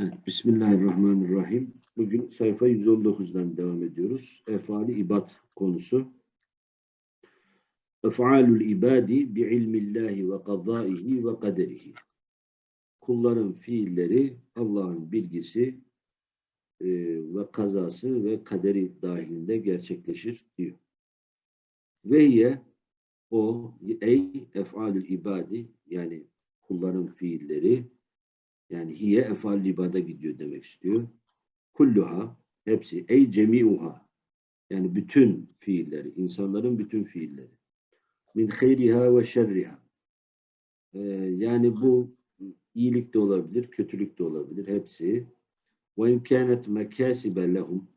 Evet, Bismillahirrahmanirrahim. Bugün sayfa 119'dan devam ediyoruz. Efali ibad konusu. Ef'alul ibadi bi ilmillahi ve kazaihi ve kaderihi. Kulların fiilleri Allah'ın bilgisi e, ve kazası ve kaderi dahilinde gerçekleşir diyor. Ve hiye o ey ef'alul ibadi yani kulların fiilleri yani hiye efal libada gidiyor demek istiyor. Kulluha hepsi ey cemiuha yani bütün fiilleri, insanların bütün fiilleri. Min hayriha ve şerriha. Ee, yani bu iyilik de olabilir, kötülük de olabilir. Hepsi. Ve imkanet mekasibe lehum.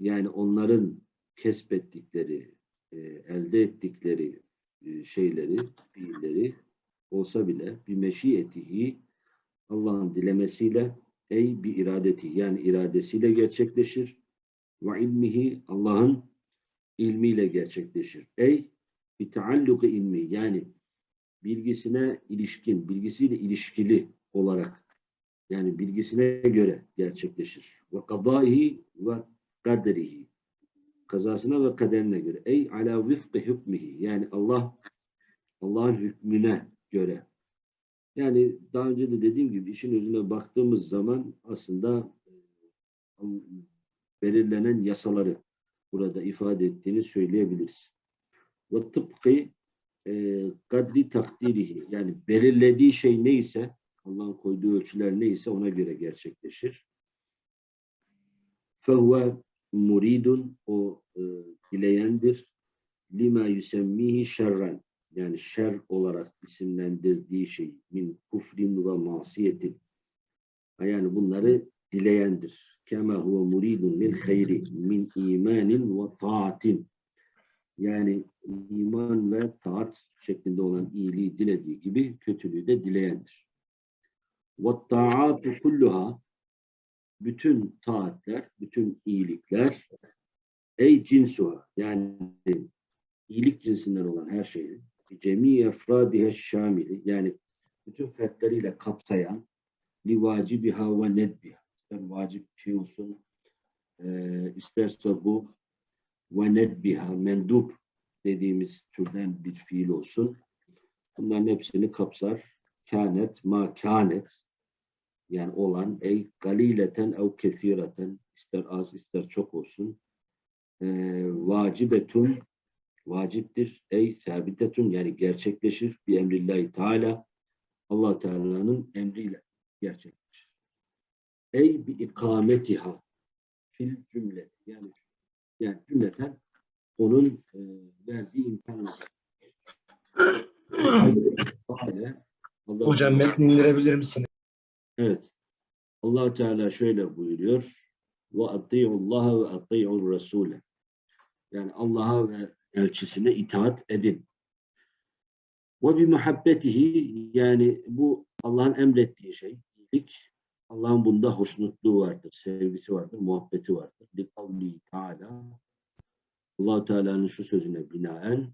Yani onların kesbettikleri, e, elde ettikleri e, şeyleri, fiilleri olsa bile bir meşiyetihi Allah'ın dilemesiyle ey bir iradeti yani iradesiyle gerçekleşir. Ve ilmihi Allah'ın ilmiyle gerçekleşir. Ey bir taalluku ilmi yani bilgisine ilişkin, bilgisiyle ilişkili olarak yani bilgisine göre gerçekleşir. Ve kadaihi ve kaderihi kazasına ve kaderine göre. Ey ala vifkı hükmihi yani Allah Allah'ın hükmüne göre yani daha önce de dediğim gibi işin özüne baktığımız zaman aslında e, belirlenen yasaları burada ifade ettiğini söyleyebiliriz. Ve tıpkı e, kadri takdirihi yani belirlediği şey neyse Allah'ın koyduğu ölçüler neyse ona göre gerçekleşir. Fehuve muridun o e, dileyendir. Lima yusemmihi şerren yani şer olarak isimlendirdiği şey min kufrin ve masiyetin yani bunları dileyendir. Kema huve muridun lil hayri min imanin ve taatin yani iman ve taat şeklinde olan iyiliği dilediği gibi kötülüğü de dileyendir. Ve taatu kulluha bütün taatler, bütün iyilikler ey cinsuha yani iyilik cinsinden olan her şeyin cemi efradihe şamili yani bütün fertleriyle kapsayan li vacibiha ve nedbiha. İster vacip bir şey olsun e, isterse bu ve nedbiha mendup dediğimiz türden bir fiil olsun. Bunların hepsini kapsar. Kânet ma kânet. Yani olan ey galileten ev kesireten ister az ister çok olsun. E, vacibetun vaciptir. Ey sabitetun yani gerçekleşir bir emrillahi teala allah Teala'nın emriyle gerçekleşir. Ey bi ikametiha fil cümle yani yani cümleten onun e, verdiği imkanı. Hocam metni indirebilir misin? Evet. allah Teala şöyle buyuruyor. Ve Allah ve ati'ur Rasule. Yani Allah'a ve elçisine itaat edin. Ve bi muhabbetihi yani bu Allah'ın emrettiği şey, iyilik. Allah'ın bunda hoşnutluğu vardır, sevgisi vardır, muhabbeti vardır. Li kavli Teala allah Teala'nın şu sözüne binaen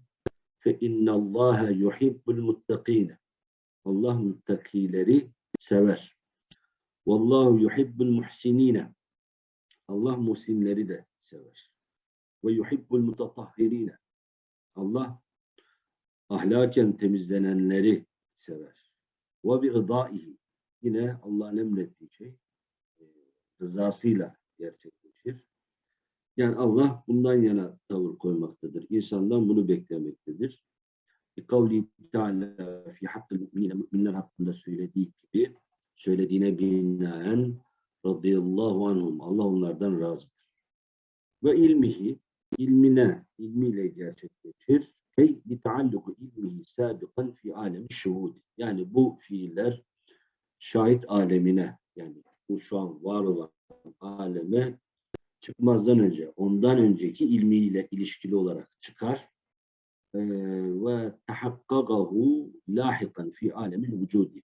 fe innallâhe yuhibbul muttakîne Allah muttakileri sever. Vallahu yuhibbul muhsinine Allah muhsinleri de sever. Ve yuhibbul mutatahhirine Allah ahlaken temizlenenleri sever. Ve bi rıdaihi yine Allah'ın emrettiği şey e, rızasıyla gerçekleşir. Yani Allah bundan yana tavır koymaktadır. İnsandan bunu beklemektedir. Kavli Teala fi hakkı müminler hakkında söylediği gibi söylediğine binaen radıyallahu anhum Allah onlardan razıdır. Ve ilmihi ilmine, ilmiyle gerçekleşir. Ey li taalluku ilmihi sabiqan fi alemi şuhudi. Yani bu fiiller şahit alemine yani bu şu an var olan aleme çıkmazdan önce, ondan önceki ilmiyle ilişkili olarak çıkar ee, ve tahakkagahu lahikan fi alemil vücudi.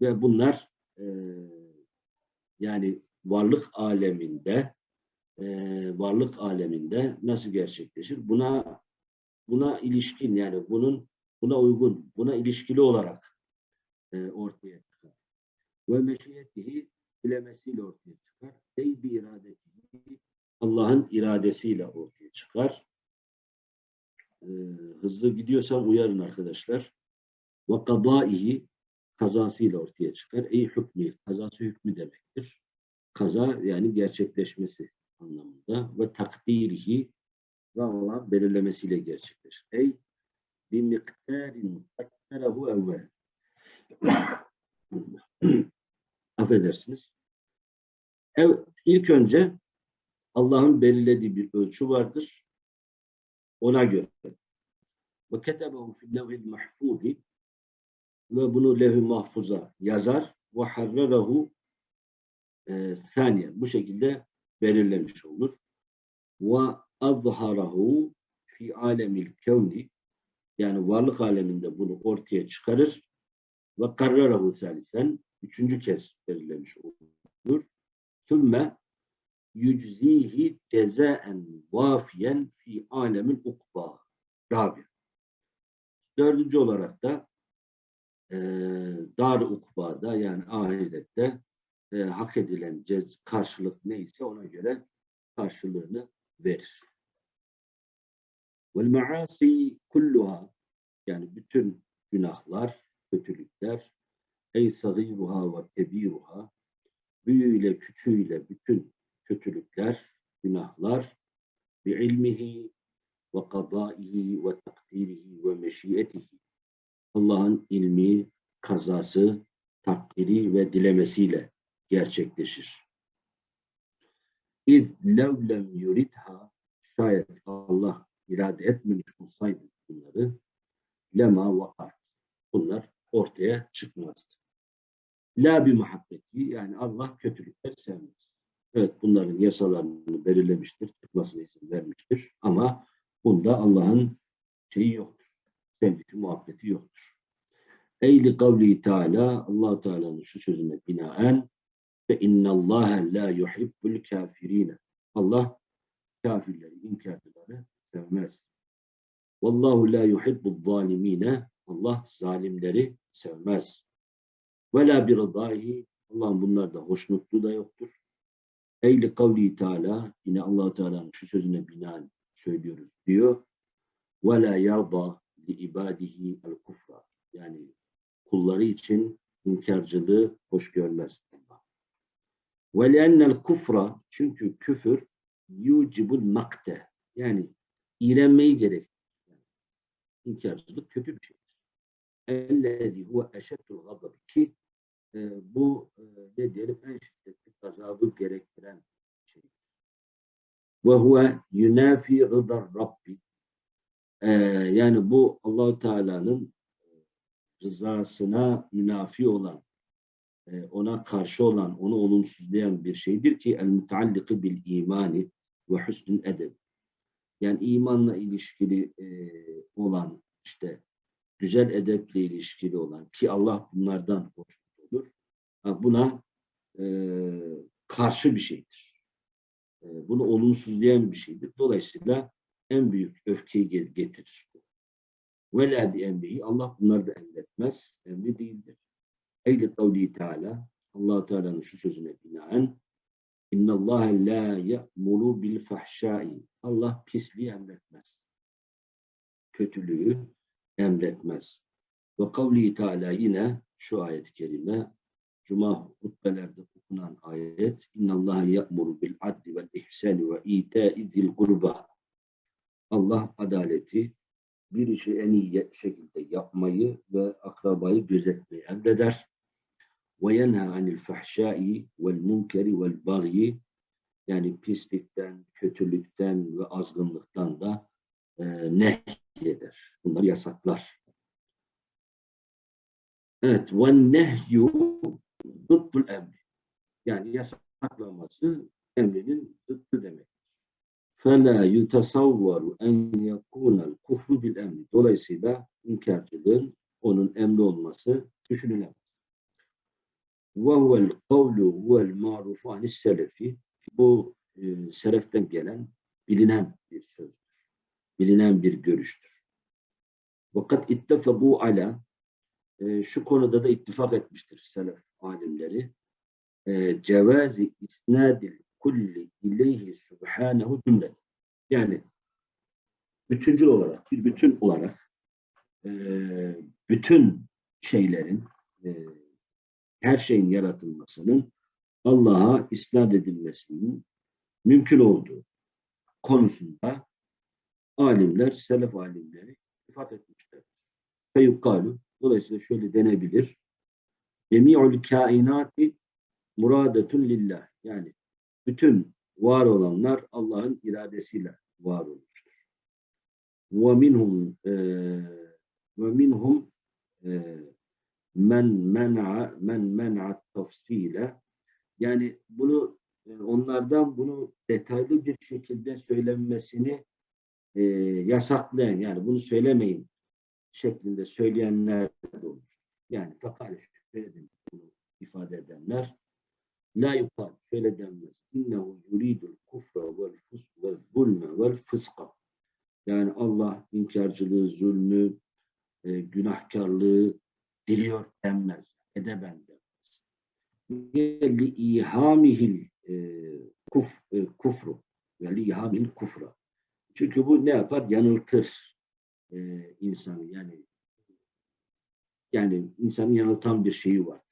Ve bunlar e, yani varlık aleminde e, varlık aleminde nasıl gerçekleşir? Buna buna ilişkin yani bunun buna uygun, buna ilişkili olarak e, ortaya çıkar. Ve meşiyetihi dilemesiyle ortaya çıkar. Ey bir iradeti Allah'ın iradesiyle ortaya çıkar. Ee, hızlı gidiyorsam uyarın arkadaşlar. Ve kadaihi kazasıyla ortaya çıkar. Ey hükmü, kazası hükmü demektir. Kaza yani gerçekleşmesi anlamında ve takdirihi ve Allah belirlemesiyle gerçekleşir. Ey bir miktarin takdirahu evvel. Affedersiniz. Evet, ilk önce Allah'ın belirlediği bir ölçü vardır. Ona göre. Ve ketebehu fil levhil mahfuzi ve bunu levh-i mahfuza yazar ve harrerahu e, saniye. Bu şekilde belirlemiş olur. Ve azharahu fi alemil kevni yani varlık aleminde bunu ortaya çıkarır ve karrarahu salisen üçüncü kez belirlemiş olur. Sümme yüczihi cezaen vafiyen fi alemil ukba. Rabi. Dördüncü olarak da e, dar ukbada yani ahirette e, hak edilen cez, karşılık neyse ona göre karşılığını verir. Vel maasi kulluha yani bütün günahlar, kötülükler ey sagiruha ve kebiruha büyüğüyle küçüğüyle bütün kötülükler, günahlar bi ilmihi ve kadaihi ve takdirihi ve meşiyetihi Allah'ın ilmi, kazası, takdiri ve dilemesiyle gerçekleşir. İz levlem yuridha şayet Allah irade etmemiş olsaydı bunları lema vakar. Bunlar ortaya çıkmazdı. La bir muhabbeti yani Allah kötülükler sevmez. Evet bunların yasalarını belirlemiştir, çıkmasına izin vermiştir ama bunda Allah'ın şeyi yoktur. Sevgisi, muhabbeti yoktur. Eyli kavli Teala allah Teala'nın şu sözüne binaen ve innallâhe la yuhibbul kafirine. Allah kafirleri, inkarcıları sevmez. Vallahu la yuhibbul zalimine. Allah zalimleri sevmez. Ve la bir rıdâhi. Allah'ın bunlarda hoşnutluğu da yoktur. Eyli kavli Teala yine allah Teala'nın şu sözüne binaen söylüyoruz diyor. Ve la yarda li ibadihi el kufra. Yani kulları için inkarcılığı hoş görmez. Ve li'ennel kufra çünkü küfür yucibul makte yani iğrenmeyi. Yani inkarcılık kötü bir şeydir. Ellezî huve eşeddul gazab ki e, bu e, ne diyelim en şiddetli gazabı gerektiren şey. Ve huve yunafi rıdar Rabbi e, yani bu Allahu Teala'nın rızasına münafi olan, e, ona karşı olan, onu olumsuzlayan bir şeydir ki el mutalliki bil imani ve husnül edeb. Yani imanla ilişkili e, olan, işte güzel edeple ilişkili olan ki Allah bunlardan hoşnut olur. Buna e, karşı bir şeydir. Bunu olumsuzlayan bir şeydir. Dolayısıyla en büyük öfkeyi getirir. Ve la bi emrihi. Allah bunları da emretmez. Emri değildir. Eyle kavli Teala. allah Teala'nın şu sözüne binaen Allah la ya'muru bil fahşai. Allah pisliği emretmez. Kötülüğü emretmez. Ve kavli Teala yine şu ayet-i kerime Cuma hutbelerde okunan ayet bil adli vel ihsani ve ita'i zil kurba. Allah adaleti, bir işi en iyi şekilde yapmayı ve akrabayı gözetmeyi emreder. Ve yenha anil fahşai vel munkeri vel bagyi yani pislikten, kötülükten ve azgınlıktan da e, nehyeder. Bunları yasaklar. Evet. Ve nehyu zıddul emri. Yani yasaklaması emrinin zıttı demek. فَلَا يُتَصَوَّرُ اَنْ يَكُونَ الْكُفْرُ بِالْاَمْرِ Dolayısıyla inkarcılığın onun emri olması düşünülemez. ve huvel kavlu vel marufu anis selefi bu e, seleften gelen bilinen bir sözdür. Bilinen bir görüştür. Fakat ittefaku ala e, şu konuda da ittifak etmiştir selef alimleri. E, cevazi isnadil kulli ileyhi subhanehu cümle. Yani bütüncül olarak, bir bütün olarak e, bütün şeylerin e, her şeyin yaratılmasının Allah'a isnat edilmesinin mümkün olduğu konusunda alimler, selef alimleri ifade etmişler. Feyukalu, dolayısıyla şöyle denebilir. Cemi'ül kainati muradetun lillah. Yani bütün var olanlar Allah'ın iradesiyle var olmuştur. Ve minhum e, ve minhum e, men men'a men men'a tafsile yani bunu e, onlardan bunu detaylı bir şekilde söylenmesini e, yasaklayan yani bunu söylemeyin şeklinde söyleyenler de olur. Yani fakale şöyle bunu ifade edenler la yukal şöyle denmez. İnnehu yuridul kufra vel fus ve zulme vel fıska. Yani Allah inkarcılığı, zulmü, e, günahkarlığı diliyor denmez. Edeben denmez. Li ihamihil e, kuf, e, kufru ve li ihamihil kufra. Çünkü bu ne yapar? Yanıltır e, insanı. Yani yani insanı yanıltan bir şeyi vardır.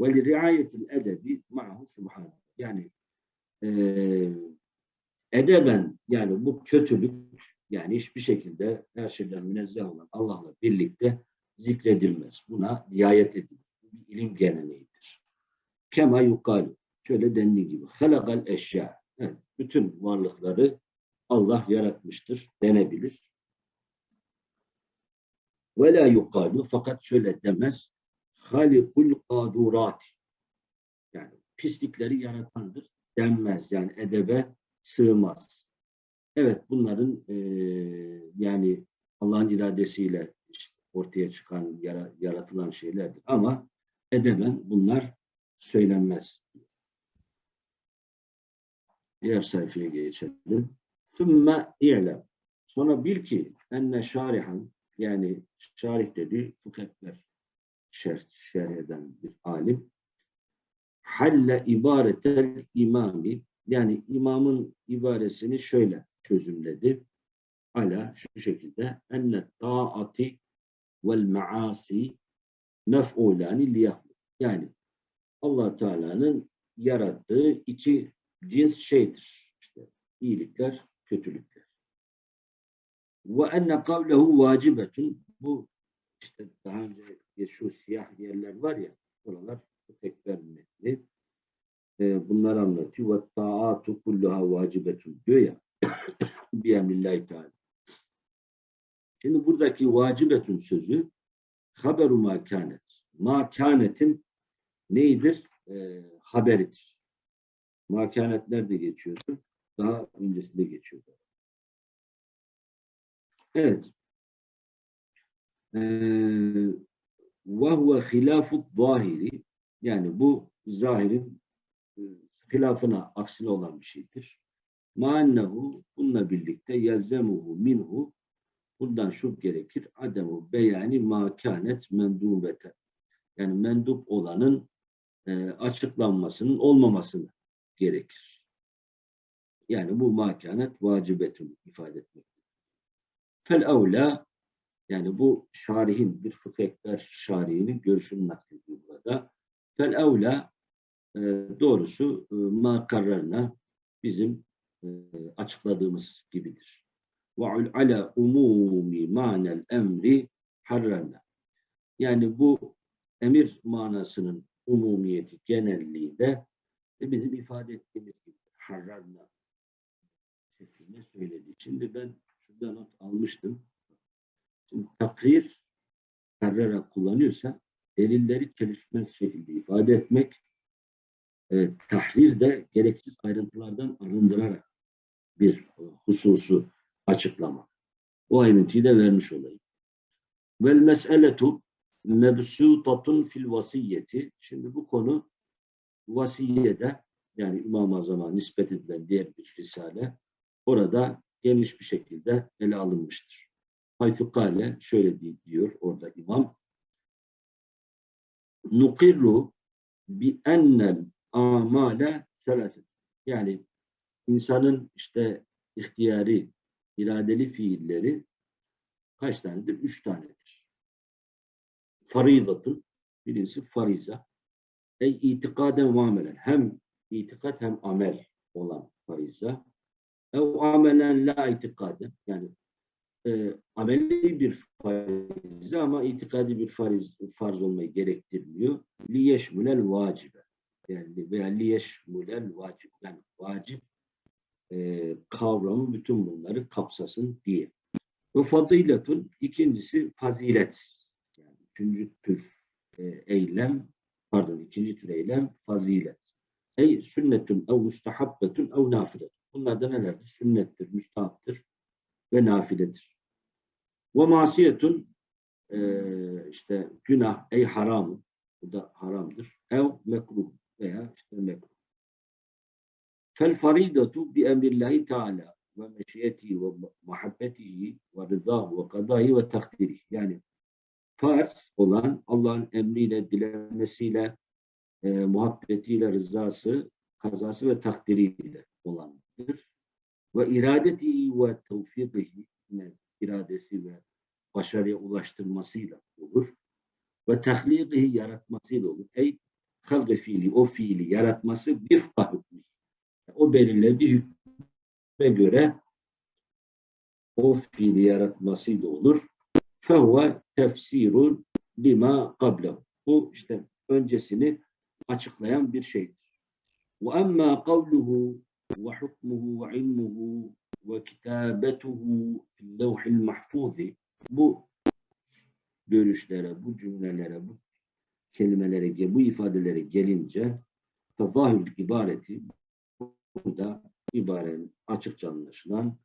Ve li riayetil edebi ma'hu subhanahu. Yani e, edeben yani bu kötülük yani hiçbir şekilde her şeyden münezzeh olan Allah'la birlikte zikredilmez. Buna riayet edilir. Bu bir ilim geleneğidir. Kema yukalu. Şöyle dendiği gibi. Halakal eşya. Bütün varlıkları Allah yaratmıştır denebilir. Ve la yukalu. Fakat şöyle demez. Halikul kadurat. Yani pislikleri yaratandır denmez. Yani edebe sığmaz. Evet bunların e, yani Allah'ın iradesiyle ortaya çıkan, yara, yaratılan şeylerdir. Ama edemen bunlar söylenmez. Diğer sayfaya geçelim. Sümme i'lem. Sonra bil ki enne şarihan yani şarih dedi fıkhetler şerh, şerh eden bir alim halle ibaretel imami yani imamın ibaresini şöyle çözümledi. Ala şu şekilde enne taati vel maasi mef'ulani liyahlu. Yani allah Teala'nın yarattığı iki cins şeydir. İşte iyilikler, kötülükler. Ve enne kavlehu vacibetun bu işte daha önce şu siyah yerler var ya oralar tekber metni e, bunları anlatıyor. Ve taatu kulluha vacibetun diyor ya bi emrillahi teala. Şimdi buradaki vacibetun sözü haberu makanet. Makanetin neydir? E, haberidir. Makanet nerede geçiyordu? Daha öncesinde geçiyordu. Evet. Ve huve hilafu zahiri yani bu zahirin e, hilafına aksine olan bir şeydir. Ma'annehu bununla birlikte yelzemuhu minhu bundan şu gerekir. Ademu beyani makanet mendubete. Yani mendup olanın e, açıklanmasının olmamasını gerekir. Yani bu makanet vacibetun ifade etmektir. Fel evla yani bu şarihin bir fıkıh ekber şarihinin görüşünü naklediyor burada. Fel evla e, doğrusu e, makarlarına bizim e, açıkladığımız gibidir. Ve ala umumi manel emri harrarna. Yani bu emir manasının umumiyeti, genelliği de bizim ifade ettiğimiz gibi harrarna şeklinde söyledi. Şimdi ben şurada not almıştım. Şimdi takrir karara kullanıyorsa delilleri çelişmez şekilde ifade etmek, e, tahrir de gereksiz ayrıntılardan arındırarak bir hususu açıklama. O ayrıntıyı da vermiş olayım. Vel meseletu mebsutatun fil vasiyeti. Şimdi bu konu vasiyede yani İmam-ı Azam'a nispet edilen diğer bir risale orada geniş bir şekilde ele alınmıştır. Haythu kale şöyle diyor orada imam. Nukirru bi ennel amale selaset. Yani insanın işte ihtiyari, iradeli fiilleri kaç tanedir? Üç tanedir. Faridatın, birincisi fariza. Ey itikaden ve amelen. Hem itikat hem amel olan fariza. Ev amelen la itikaden. Yani e, ameli bir farize ama itikadi bir fariz, farz olmayı gerektirmiyor. Liyeşmülel vacibe. Yani veya liyeşmülel vacib. Yani vacip e, kavramı bütün bunları kapsasın diye. Ve fadiletun ikincisi fazilet. Yani üçüncü tür e, eylem, pardon ikinci tür eylem fazilet. Ey sünnetun ev mustahabbetun ev nafiletun. Bunlar da nelerdir? Sünnettir, müstahaptır ve nafiledir. Ve masiyetun e, işte günah, ey haram, bu da haramdır. Ev mekruh veya işte mekruh. Fel faridatu bi emrillahi teala ve meşiyetihi ve muhabbetihi ve rızahu ve kadayı ve takdiri. Yani farz olan Allah'ın emriyle, dilemesiyle, e, muhabbetiyle, rızası, kazası ve takdiriyle olandır. Ve iradeti ve tevfikihi yine iradesi ve başarıya ulaştırmasıyla olur. Ve tahlikihi yaratmasıyla olur. Ey halgı fiili, o fiili yaratması bir hükmü. O belirlediği hükme göre o fiili yaratmasıyla olur. Fehve tefsirun lima qablehu. Bu işte öncesini açıklayan bir şeydir. Ve emma kavluhu ve hukmuhu ve ilmuhu ve kitabetuhu levhil mahfuzi bu görüşlere, bu cümlelere, bu kelimelere, bu ifadelere gelince tezahül ibareti burada ibarenin açıkça anlaşılan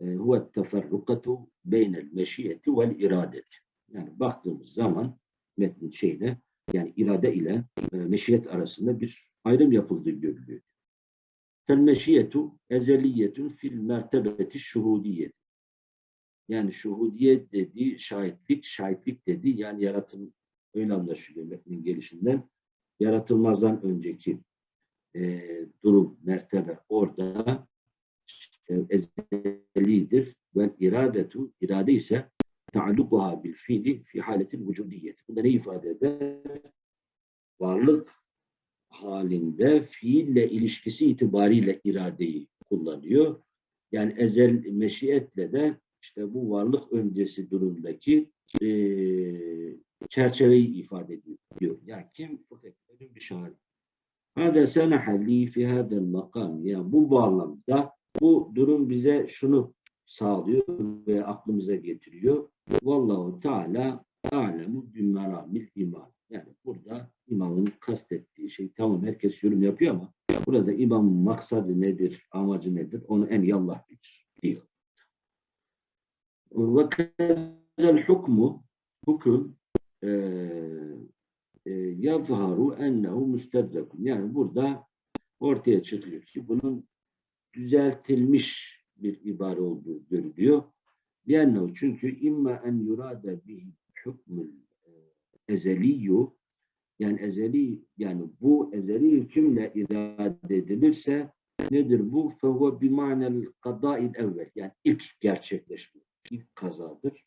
e, huve teferrukatu beynel meşiyeti vel iradeti. Yani baktığımız zaman metnin şeyine yani irade ile e, meşiyet arasında bir ayrım yapıldığı görülüyor. Fel meşiyetu ezeliyetun fil mertebeti şuhudiyet. Yani şuhudiyet dediği şahitlik, şahitlik dediği yani yaratım öyle anlaşılıyor metnin gelişinden. Yaratılmazdan önceki e, durum, mertebe orada işte, ezelidir. Ve iradetu, irade ise taallukuha bil fiili fi haletin vücudiyet. Bu da ne ifade eder? Varlık halinde fiille ilişkisi itibariyle iradeyi kullanıyor. Yani ezel meşiyetle de işte bu varlık öncesi durumdaki e, çerçeveyi ifade ediyor. Yani kim? Fakirlerin bir şahı. Hada senaha li fi hadel makam. Yani bu bağlamda bu durum bize şunu sağlıyor ve aklımıza getiriyor. Vallahu Teala alemu bin meramil iman. Yani burada imamın kastettiği şey tamam herkes yorum yapıyor ama burada imamın maksadı nedir, amacı nedir onu en iyi Allah bilir diyor. Ve hukmu hüküm e, e, yazharu ennehu müstedrekun. Yani burada ortaya çıkıyor ki bunun düzeltilmiş bir ibare olduğu görülüyor. Diyennehu çünkü imma en yurada bihi hükmül e, ezeliyyu yani ezeli yani bu ezeli hükümle irade edilirse nedir bu? Fehuve bimanel kadâil evvel yani ilk gerçekleşme, ilk kazadır.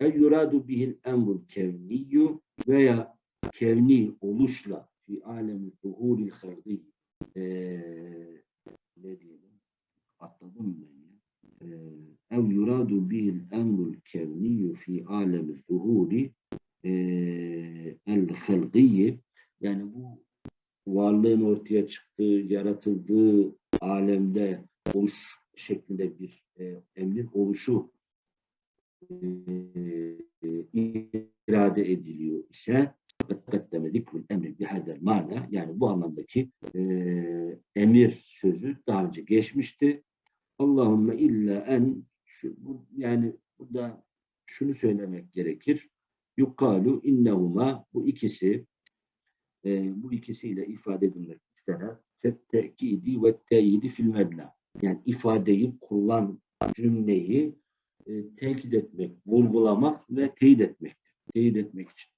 El yuradu bihil emrul kevniyyu veya kevni oluşla fi alemi zuhuril hardi. Ne diyelim? Atladım ben ya. Ev yuradu bihil emrul kevniyyu fi alemi zuhuri el halgiyyi yani bu varlığın ortaya çıktığı, yaratıldığı alemde oluş şeklinde bir e, emrin oluşu e, irade ediliyor ise kaddeme zikrul emri bihadel mana yani bu anlamdaki e, emir sözü daha önce geçmişti. Allahümme illa en şu, bu, yani burada şunu söylemek gerekir. Yukalu innehuma bu ikisi e, bu ikisiyle ifade edilmek istenen tekidi ve teyidi fil mebna. Yani ifadeyi kullan cümleyi e, tekit etmek, vurgulamak ve teyit etmek. Teyit etmek için.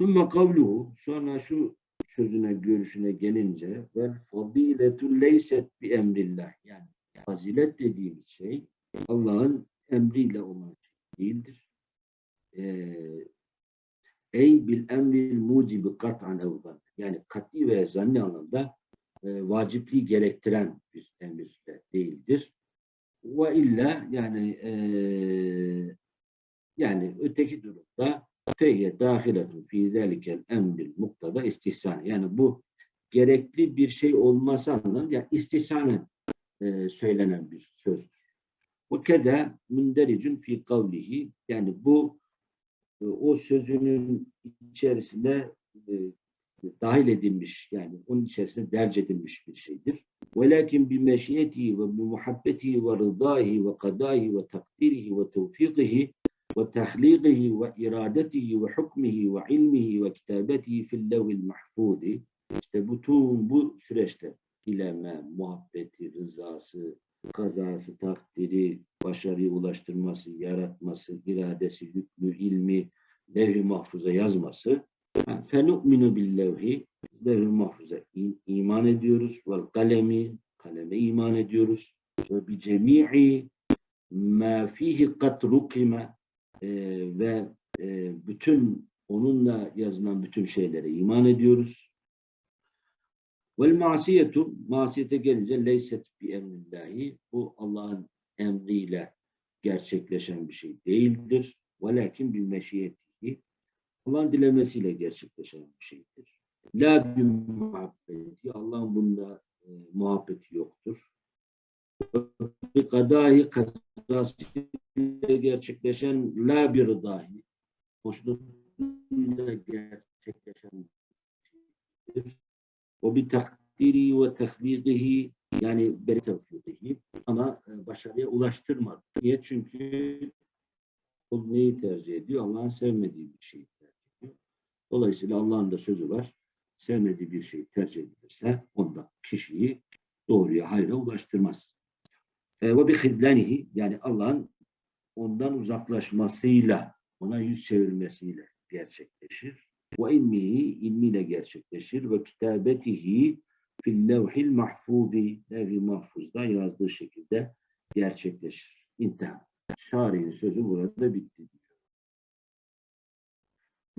Sümme kavluhu sonra şu sözüne görüşüne gelince vel fadiletu leyset bi emrillah yani fazilet dediğimiz şey Allah'ın emriyle olan şey değildir. Ee, ey bil emril mucibi kat'an ev zann. Yani kat'i ve zanni anlamda e, vacipliği gerektiren bir emir de değildir. Ve illa yani e, yani öteki durumda feyye dahiletun fi zelikel emril muktada istihsan. Yani bu gerekli bir şey olması anlamında yani istihsanen e, söylenen bir sözdür. O keda mündericun fi kavlihi yani bu e, o sözünün içerisinde e, dahil edilmiş yani onun içerisinde derc edilmiş bir şeydir. Velakin bi meşiyetihi ve bi muhabbetihi ve rıdahi ve kadahi ve takdirihi ve tevfikihi ve tahliqihi ve iradetihi ve hukmihi ve ilmihi ve kitabetihi fil levhil mahfuzi işte bütün bu süreçte ileme, muhabbeti, rızası, kazası, takdiri, başarıya ulaştırması, yaratması, iradesi, hükmü, ilmi, levh-i mahfuza yazması فَنُؤْمِنُ بِاللَّوْهِ Levh-i mahfuza in- iman ediyoruz. Vel kalemi, kaleme iman ediyoruz. Ve bi cemi'i ma fihi rukime ve e, bütün onunla yazılan bütün şeylere iman ediyoruz. Vel masiyetu masiyete gelince leyset bi emrillahi bu Allah'ın emriyle gerçekleşen bir şey değildir. Velakin bil meşiyetihi Allah'ın dilemesiyle gerçekleşen bir şeydir. La bir muhabbeti, Allah'ın bunda e, muhabbeti yoktur. Kadahi kazasıyla gerçekleşen la bir dahi, hoşnutluğuyla gerçekleşen. O bir takdiri ve tehliqihi yani beri tevfiqihi ama e, başarıya ulaştırmadı. Niye? Çünkü o neyi tercih ediyor? Allah'ın sevmediği bir şeyi tercih ediyor. Dolayısıyla Allah'ın da sözü var. Sevmediği bir şey tercih edilirse onda kişiyi doğruya, hayra ulaştırmaz. E, ve bir hizlenihi yani Allah'ın ondan uzaklaşmasıyla, ona yüz çevirmesiyle gerçekleşir. Ve ilmihi, ilmiyle gerçekleşir. Ve kitabetihi fil levhil mahfuzi, levh-i mahfuzda yazdığı şekilde gerçekleşir. İntihar. Şari'nin sözü burada bitti diyor.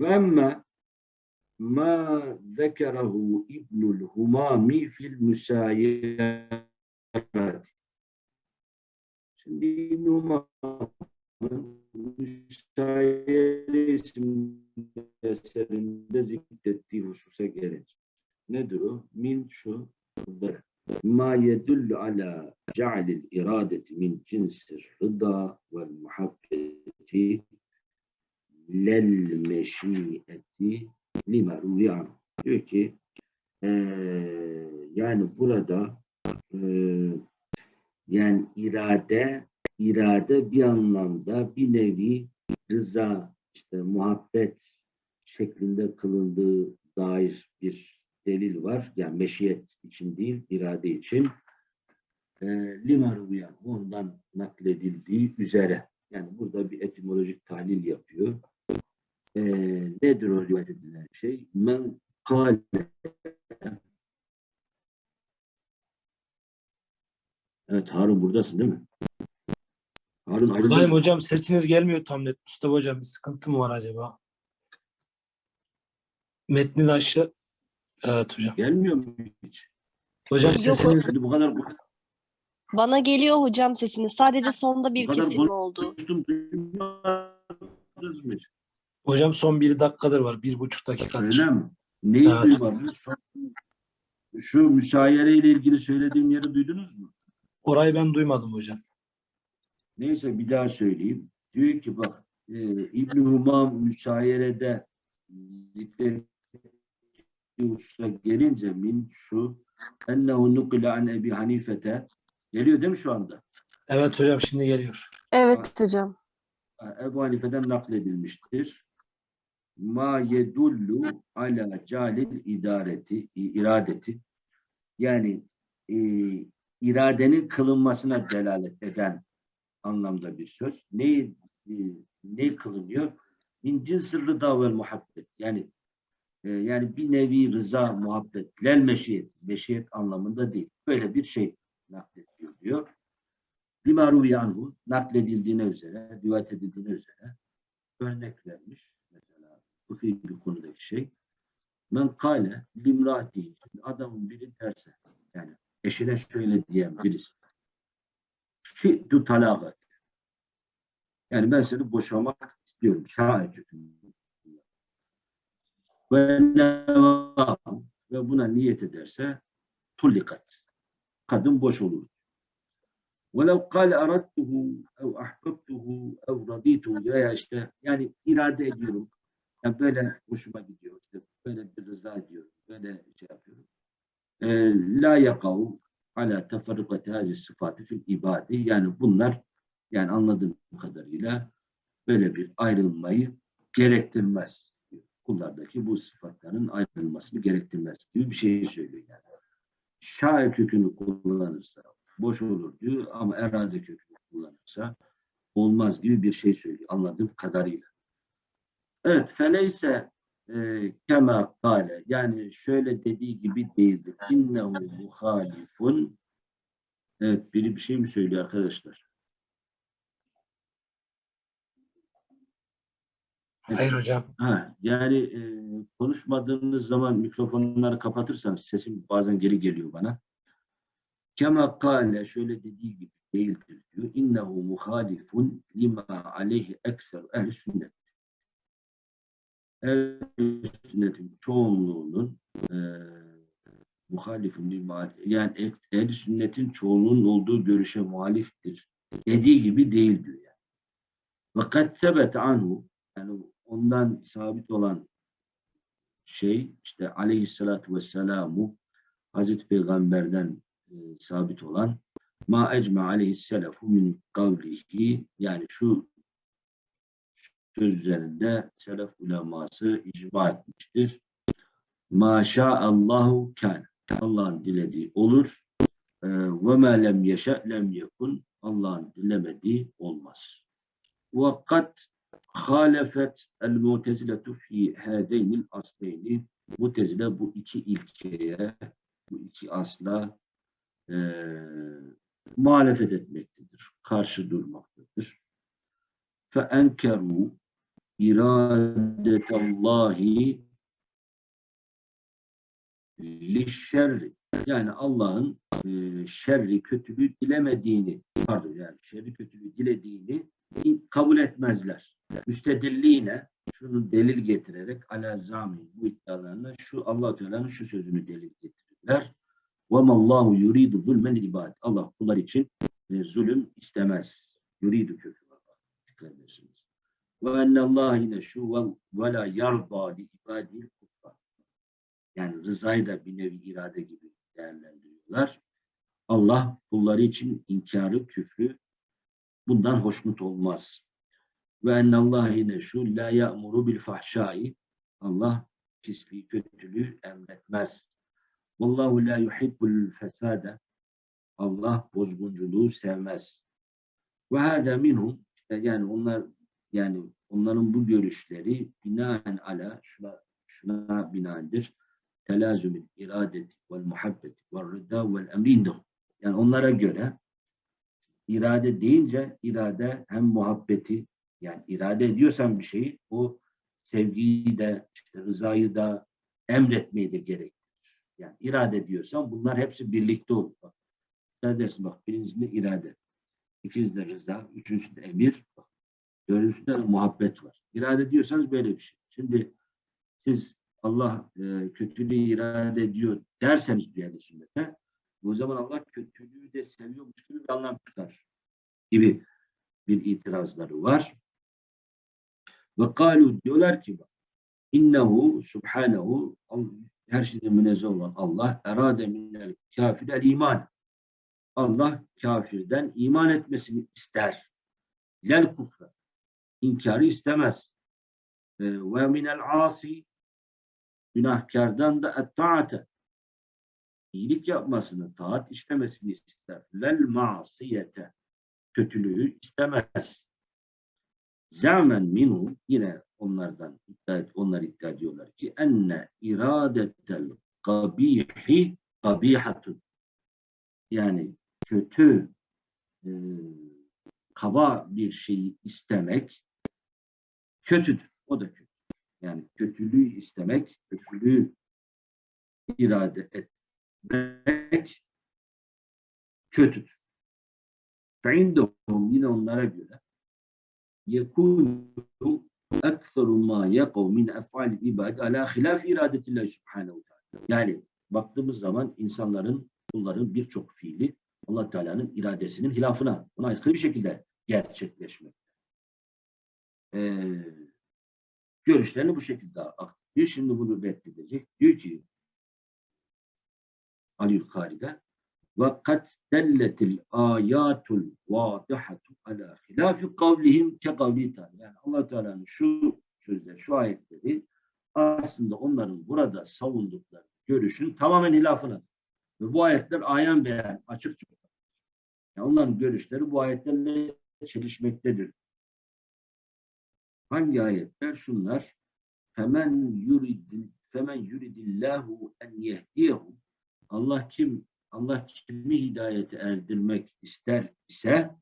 Ve emme ma zekerahu İbnül Humami fil müsayirat. Şimdi İbn Humam'ın Müsayere isimli eserinde zikrettiği hususa gelince. Nedir o? Min şu ma yedullu ala ce'lil iradeti min cinsir rıda vel muhabbeti lel meşiyeti lima ruviyan. Diyor ki eee, yani burada eee, yani irade irade bir anlamda bir nevi rıza işte muhabbet şeklinde kılındığı dair bir delil var. Yani meşiyet için değil, irade için. E, lima ruviyan, ondan nakledildiği üzere. Yani burada bir etimolojik tahlil yapıyor. E, nedir o rivayet edilen şey? Men kâle Evet Harun buradasın değil mi? Harun Buradayım hocam sesiniz gelmiyor tam net. Mustafa hocam bir sıkıntı mı var acaba? Metnin aşağı. Evet hocam. Gelmiyor mu hiç? Hocam Yok sesiniz Hadi bu kadar Bana geliyor hocam sesiniz. Sadece sonda bir Bu kadar kesilme oldu. konuştum duymadınız mı hiç? hocam son bir dakikadır var. Bir buçuk dakikadır. Öyle mi? Neyi Evet. duymadınız? Şu müsayere ile ilgili söylediğim yeri duydunuz mu? Orayı ben duymadım hocam. Neyse bir daha söyleyeyim. Diyor ki bak e, İbn-i Humam müsayerede zikrettiği hususa gelince min şu ennehu nukile an Ebi Hanifete geliyor değil mi şu anda? Evet hocam şimdi geliyor. Evet hocam. Ebu Hanife'den nakledilmiştir. Ma yedullu ala calil idareti, iradeti yani e, iradenin kılınmasına delalet eden anlamda bir söz. Ne, ne kılınıyor? Min cinsir rıda vel muhabbet. Yani e, yani bir nevi rıza, muhabbet, lel meşiyet, meşiyet anlamında değil. Böyle bir şey naklediyor diyor. Limaru yanhu nakledildiğine üzere, rivayet edildiğine üzere örnek vermiş. Mesela fıkhi bir konudaki şey. Men kâle limrati. Adamın biri derse yani eşine şöyle diyen birisi. Şi'tu talaka. Yani ben seni boşamak istiyorum. Şahit hükmünde. Ve nevahu ve buna niyet ederse tullikat. Kadın boş olur. وَلَوْ قَالَ اَرَدْتُهُ اَوْ اَحْبَبْتُهُ اَوْ رَضِيتُهُ veya işte yani irade ediyorum. Yani böyle hoşuma gidiyor. İşte böyle bir rıza ediyorum. Böyle şey yapıyorum. Ee, La yakav ala teferrukati hazi sıfatı fil ibadi. Yani bunlar yani anladığım kadarıyla böyle bir ayrılmayı gerektirmez. Kullardaki bu sıfatların ayrılmasını gerektirmez gibi bir şey söylüyor yani. Şair kökünü kullanırsa boş olur diyor ama erade kökünü kullanırsa olmaz gibi bir şey söylüyor anladığım kadarıyla. Evet, feleyse kema kale yani şöyle dediği gibi değildir. İnnehu muhalifun Evet, biri bir şey mi söylüyor arkadaşlar? Hayır hocam. Ha, yani e, konuşmadığınız zaman mikrofonları kapatırsanız sesim bazen geri geliyor bana. Kema kâle şöyle dediği gibi değildir diyor. İnnehu muhalifun lima aleyhi ekser ehl sünnet. Ehl sünnetin çoğunluğunun e, muhalifun lima yani ehl sünnetin çoğunluğunun olduğu görüşe muhaliftir. Dediği gibi değil diyor yani. Kad sebet anhu yani ondan sabit olan şey işte aleyhissalatü vesselamu Hazreti Peygamber'den e, sabit olan ma ecme aleyhisselafu min kavlihi yani şu sözlerinde selef uleması icma etmiştir. Ma Allahu kan. Allah'ın dilediği olur. E, Ve ma lem yeşe lem yekun. Allah'ın dilemediği olmaz. Ve kat halefet el muteziletu fi hâdeynil asleyni mutezile bu iki ilkeye bu iki asla e, muhalefet etmektedir. Karşı durmaktadır. Fe enkeru iradetallahi lişşerri yani Allah'ın e, şerri kötülüğü dilemediğini pardon yani şerri kötülüğü dilediğini kabul etmezler. Müstedilliğine şunu delil getirerek ala zami bu iddialarına şu Allah Teala'nın şu sözünü delil getirirler. Ve mallahu yuridu zulmen ibad. Allah kullar için e, zulüm istemez. Yuridu kökü. Dikkat edersiniz. Ve ennallâhi neşûven ve lâ yardâ li ibâdil kufrâ. Yani rızayı da bir nevi irade gibi değerlendiriyorlar. Allah kulları için inkarı, küfrü bundan hoşnut olmaz. Ve ennallâhi neşû lâ ya'muru bil fahşâi. Allah pisliği, kötülüğü emretmez. Vallahu la yuhibbul fesade. Allah bozgunculuğu sevmez. Ve hâdâ minhum. Yani onlar yani onların bu görüşleri binaen ala şuna, şuna binaendir. Telazümün iradeti vel muhabbeti vel rıda vel emri Yani onlara göre irade deyince irade hem muhabbeti yani irade ediyorsan bir şeyi o sevgiyi de işte rızayı da emretmeyi de gerektirir. Yani irade ediyorsan bunlar hepsi birlikte olur. Bak, dersin bak birincisinde irade, ikincisinde rıza, üçüncüsünde emir, bak, de muhabbet var. İrade ediyorsanız böyle bir şey. Şimdi siz Allah e, kötülüğü irade ediyor derseniz bir yerde sünnete o zaman Allah kötülüğü de seviyormuş gibi bir anlam çıkar gibi bir itirazları var. Ve kalu diyorlar ki innehu subhanehu her şeyden münezzeh olan Allah erade minel kafirel iman. Allah kafirden iman etmesini ister. Lel kufre. İnkarı istemez. Ee, ve minel asi günahkardan da et-taate iyilik yapmasını, taat işlemesini ister. Lel masiyete kötülüğü istemez. Zamen minhu yine onlardan iddia onlar iddia ediyorlar ki enne iradetel kabihi kabihatun yani kötü e, kaba bir şeyi istemek kötüdür. O da kötü. Yani kötülüğü istemek, kötülüğü irade etmek kötüdür. فَعِنْدَهُمْ yine onlara göre يَكُونُ اَكْثَرُ مَا يَقَوْ مِنْ اَفْعَالِ الْاِبَادِ عَلَى خِلَافِ اِرَادَةِ اللّٰهِ سُبْحَانَهُ teala. Yani baktığımız zaman insanların, kulların birçok fiili allah Teala'nın iradesinin hilafına, buna aykırı bir şekilde gerçekleşmekte. e, görüşlerini bu şekilde aktarıyor. Şimdi bunu reddedecek. Diyor ki Ali Yukari'de ve kat delletil ayatul vadihatu ala hilafi kavlihim ke kavli Teala. Yani allah Teala'nın şu sözleri, şu ayetleri aslında onların burada savundukları görüşün tamamen hilafına. Ve bu ayetler ayan beyan, açıkça. Yani onların görüşleri bu ayetlerle çelişmektedir. Hangi ayetler? Şunlar. Femen yuridil femen yuridillahu en yehdiyehu Allah kim Allah kimi hidayete erdirmek ister ise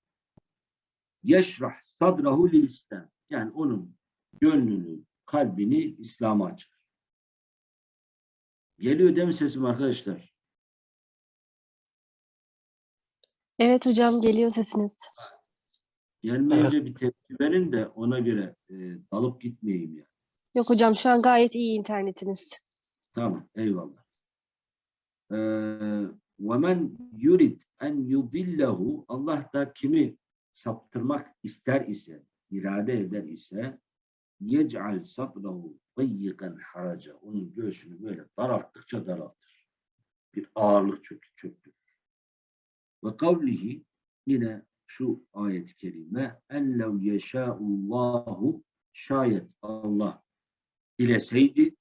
yeşrah sadrahu lil İslam. Yani onun gönlünü, kalbini İslam'a açar. Geliyor değil mi sesim arkadaşlar? Evet hocam geliyor sesiniz. Gelmeyince bir tepki verin de ona göre e, dalıp gitmeyeyim ya. Yok hocam şu an gayet iyi internetiniz. Tamam, eyvallah. Ee, وَمَنْ yurid en yudillehu Allah da kimi saptırmak ister ise, irade eder ise yec'al sadrahu dayyikan haraca. Onun göğsünü böyle daralttıkça daraltır. Bir ağırlık çök, çöktürür. Ve kavlihi yine şu ayet-i kerime en lev yeşâullahu şayet Allah dileseydi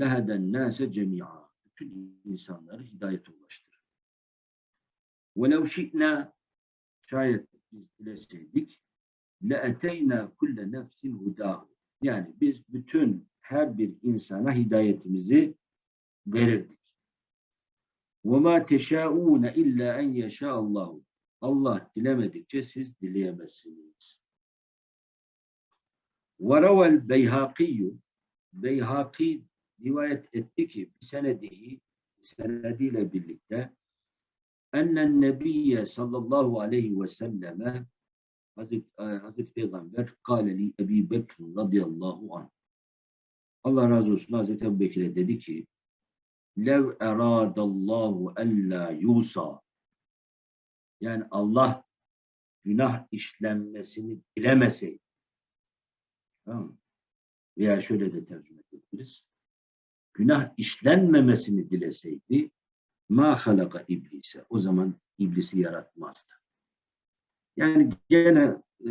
leheden nase cemi'a. Bütün insanları hidayete ulaştırır. وَلَوْ شِئْنَا şayet biz dileseydik لَاَتَيْنَا كُلَّ نَفْسٍ هُدَاهُ Yani biz bütün her bir insana hidayetimizi verirdik. وَمَا تَشَاءُونَ اِلَّا اَنْ يَشَاءَ اللّٰهُ Allah dilemedikçe siz dileyemezsiniz. Varavel Beyhakiyyü Beyhaki rivayet etti ki senedihi senediyle birlikte ennen nebiyye sallallahu aleyhi ve selleme Hazreti, e, Hazreti Peygamber kâle li Ebi Bekir radıyallahu anh Allah razı olsun Hazreti Ebu Bekir'e dedi ki lev eradallahu ella yusa yani Allah günah işlenmesini dilemeseydi tamam veya şöyle de tercüme edebiliriz. Günah işlenmemesini dileseydi ma halaka iblise. O zaman iblisi yaratmazdı. Yani gene e,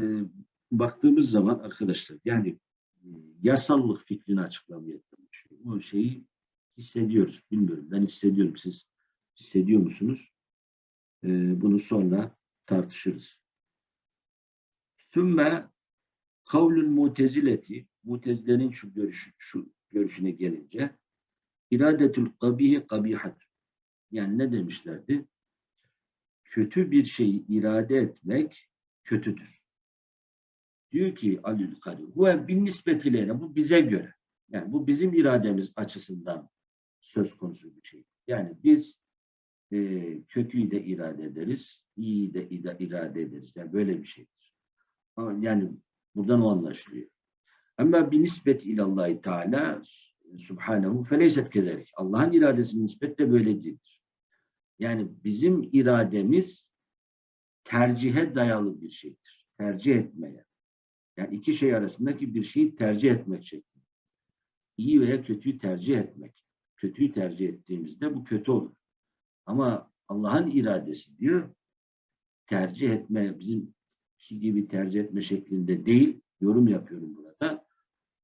baktığımız zaman arkadaşlar yani e, yasallık fikrini açıklamaya çalışıyor. O şeyi hissediyoruz. Bilmiyorum. Ben hissediyorum. Siz hissediyor musunuz? E, bunu sonra tartışırız. Sümme kavlün mutezileti Mutezilerin şu, görüş, şu görüşüne gelince iradetül kabihi kabihat yani ne demişlerdi? Kötü bir şeyi irade etmek kötüdür. Diyor ki Alül Kadir huve bin nispetiyle bu bize göre. Yani bu bizim irademiz açısından söz konusu bir şey. Yani biz e, kötüyü de irade ederiz, iyiyi de irade ederiz. Yani böyle bir şeydir. Yani buradan o anlaşılıyor. Ama bir nispet ilallahi teala subhanehu feleyset kederek. Allah'ın iradesi nispet de böyle değildir. Yani bizim irademiz tercihe dayalı bir şeydir. Tercih etmeye. Yani iki şey arasındaki bir şeyi tercih etmek şeklinde. İyi veya kötüyü tercih etmek. Kötüyü tercih ettiğimizde bu kötü olur. Ama Allah'ın iradesi diyor, tercih etme, bizim gibi tercih etme şeklinde değil, yorum yapıyorum burada.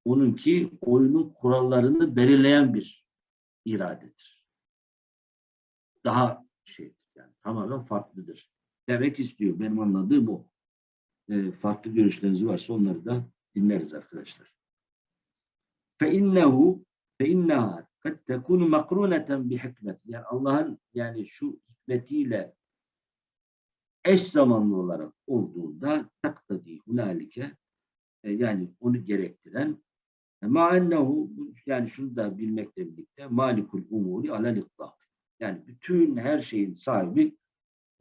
Onunki oyunun kurallarını belirleyen bir iradedir. Daha şey, yani tamamen farklıdır. Demek istiyor, benim anladığım o. E, farklı görüşleriniz varsa onları da dinleriz arkadaşlar. Fe innehu fe kad tekunu makruneten bi hikmet. Yani Allah'ın yani şu hikmetiyle eş zamanlı olarak olduğunda takdadi hunalike e, yani onu gerektiren e, ma ennehu yani şunu da bilmekle birlikte malikul umuri alel itlak. Yani bütün her şeyin sahibi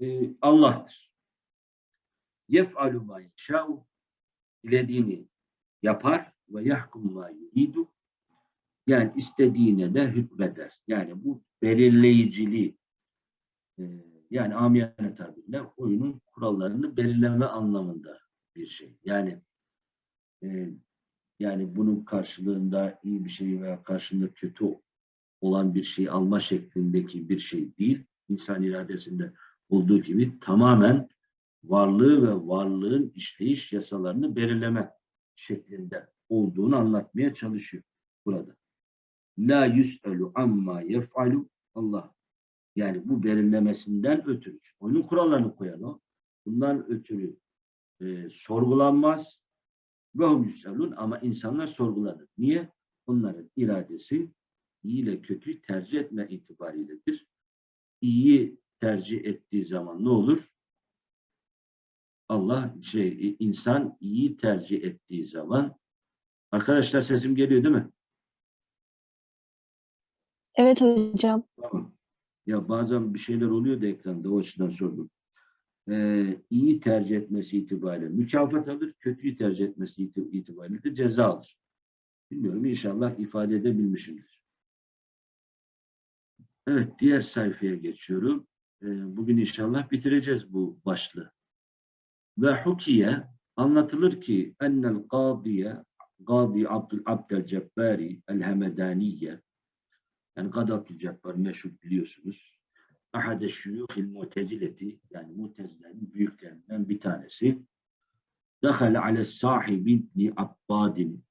e, Allah'tır. Yef'alu ma yeşâ'u dilediğini yapar ve yahkum ma yuridu yani istediğine de hükmeder. Yani bu belirleyiciliği e, yani amiyane tabirle oyunun kurallarını belirleme anlamında bir şey. Yani e, yani bunun karşılığında iyi bir şey veya karşılığında kötü olan bir şey alma şeklindeki bir şey değil. İnsan iradesinde olduğu gibi tamamen varlığı ve varlığın işleyiş yasalarını belirleme şeklinde olduğunu anlatmaya çalışıyor burada. La yüs'elu amma yef'alu Allah. Yani bu belirlemesinden ötürü. Onun kurallarını koyan o. Bundan ötürü e, sorgulanmaz. Ve hum yüs'elun ama insanlar sorgulanır. Niye? Onların iradesi iyi ile kötüyü tercih etme itibariyledir. İyi tercih ettiği zaman ne olur? Allah şey insan iyi tercih ettiği zaman arkadaşlar sesim geliyor değil mi? Evet hocam. Tamam. Ya bazen bir şeyler oluyor da ekranda o açıdan sordum. Ee, iyi tercih etmesi itibariyle mükafat alır, kötüyü tercih etmesi iti- itibariyle de ceza alır. Bilmiyorum inşallah ifade edebilmişimdir. Evet diğer sayfaya geçiyorum. Ee, bugün inşallah bitireceğiz bu başlığı. Ve hukiye anlatılır ki ennel qadiye Gadi Abdül Abdel Cebbari El Hemedaniye yani Gadi Abdülcebbar meşhur biliyorsunuz. Ahade şuyuhil mutezileti yani mutezilerin büyüklerinden bir tanesi. Dahale ale sahibi ibni Abbadin.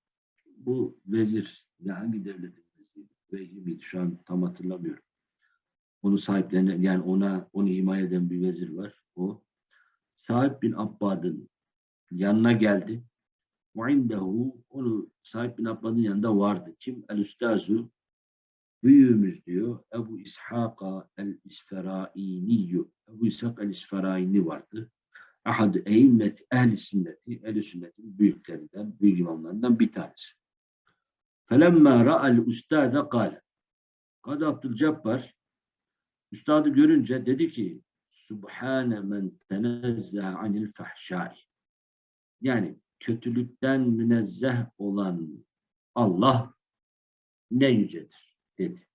Bu vezir ya hangi devletin veziri? Vezir miydi? Şu an tam hatırlamıyorum. Onu sahiplenen yani ona onu himaye eden bir vezir var. O Sahip bin Abbad'ın yanına geldi. Ve indehu onu Sahip bin Abbad'ın yanında vardı. Kim? El Üstazu büyüğümüz diyor Ebu İshaka el-İsferainiyyü Ebu İshak el-İsferaini vardı. Ahad eymmet ehli sünneti ehli sünnetin büyüklerinden, büyük imamlarından bir tanesi. Felemma ra'al ustaze kâle Kadı Abdülcebbar üstadı görünce dedi ki Subhane men tenezzehe anil fahşai yani kötülükten münezzeh olan Allah ne yücedir dedi.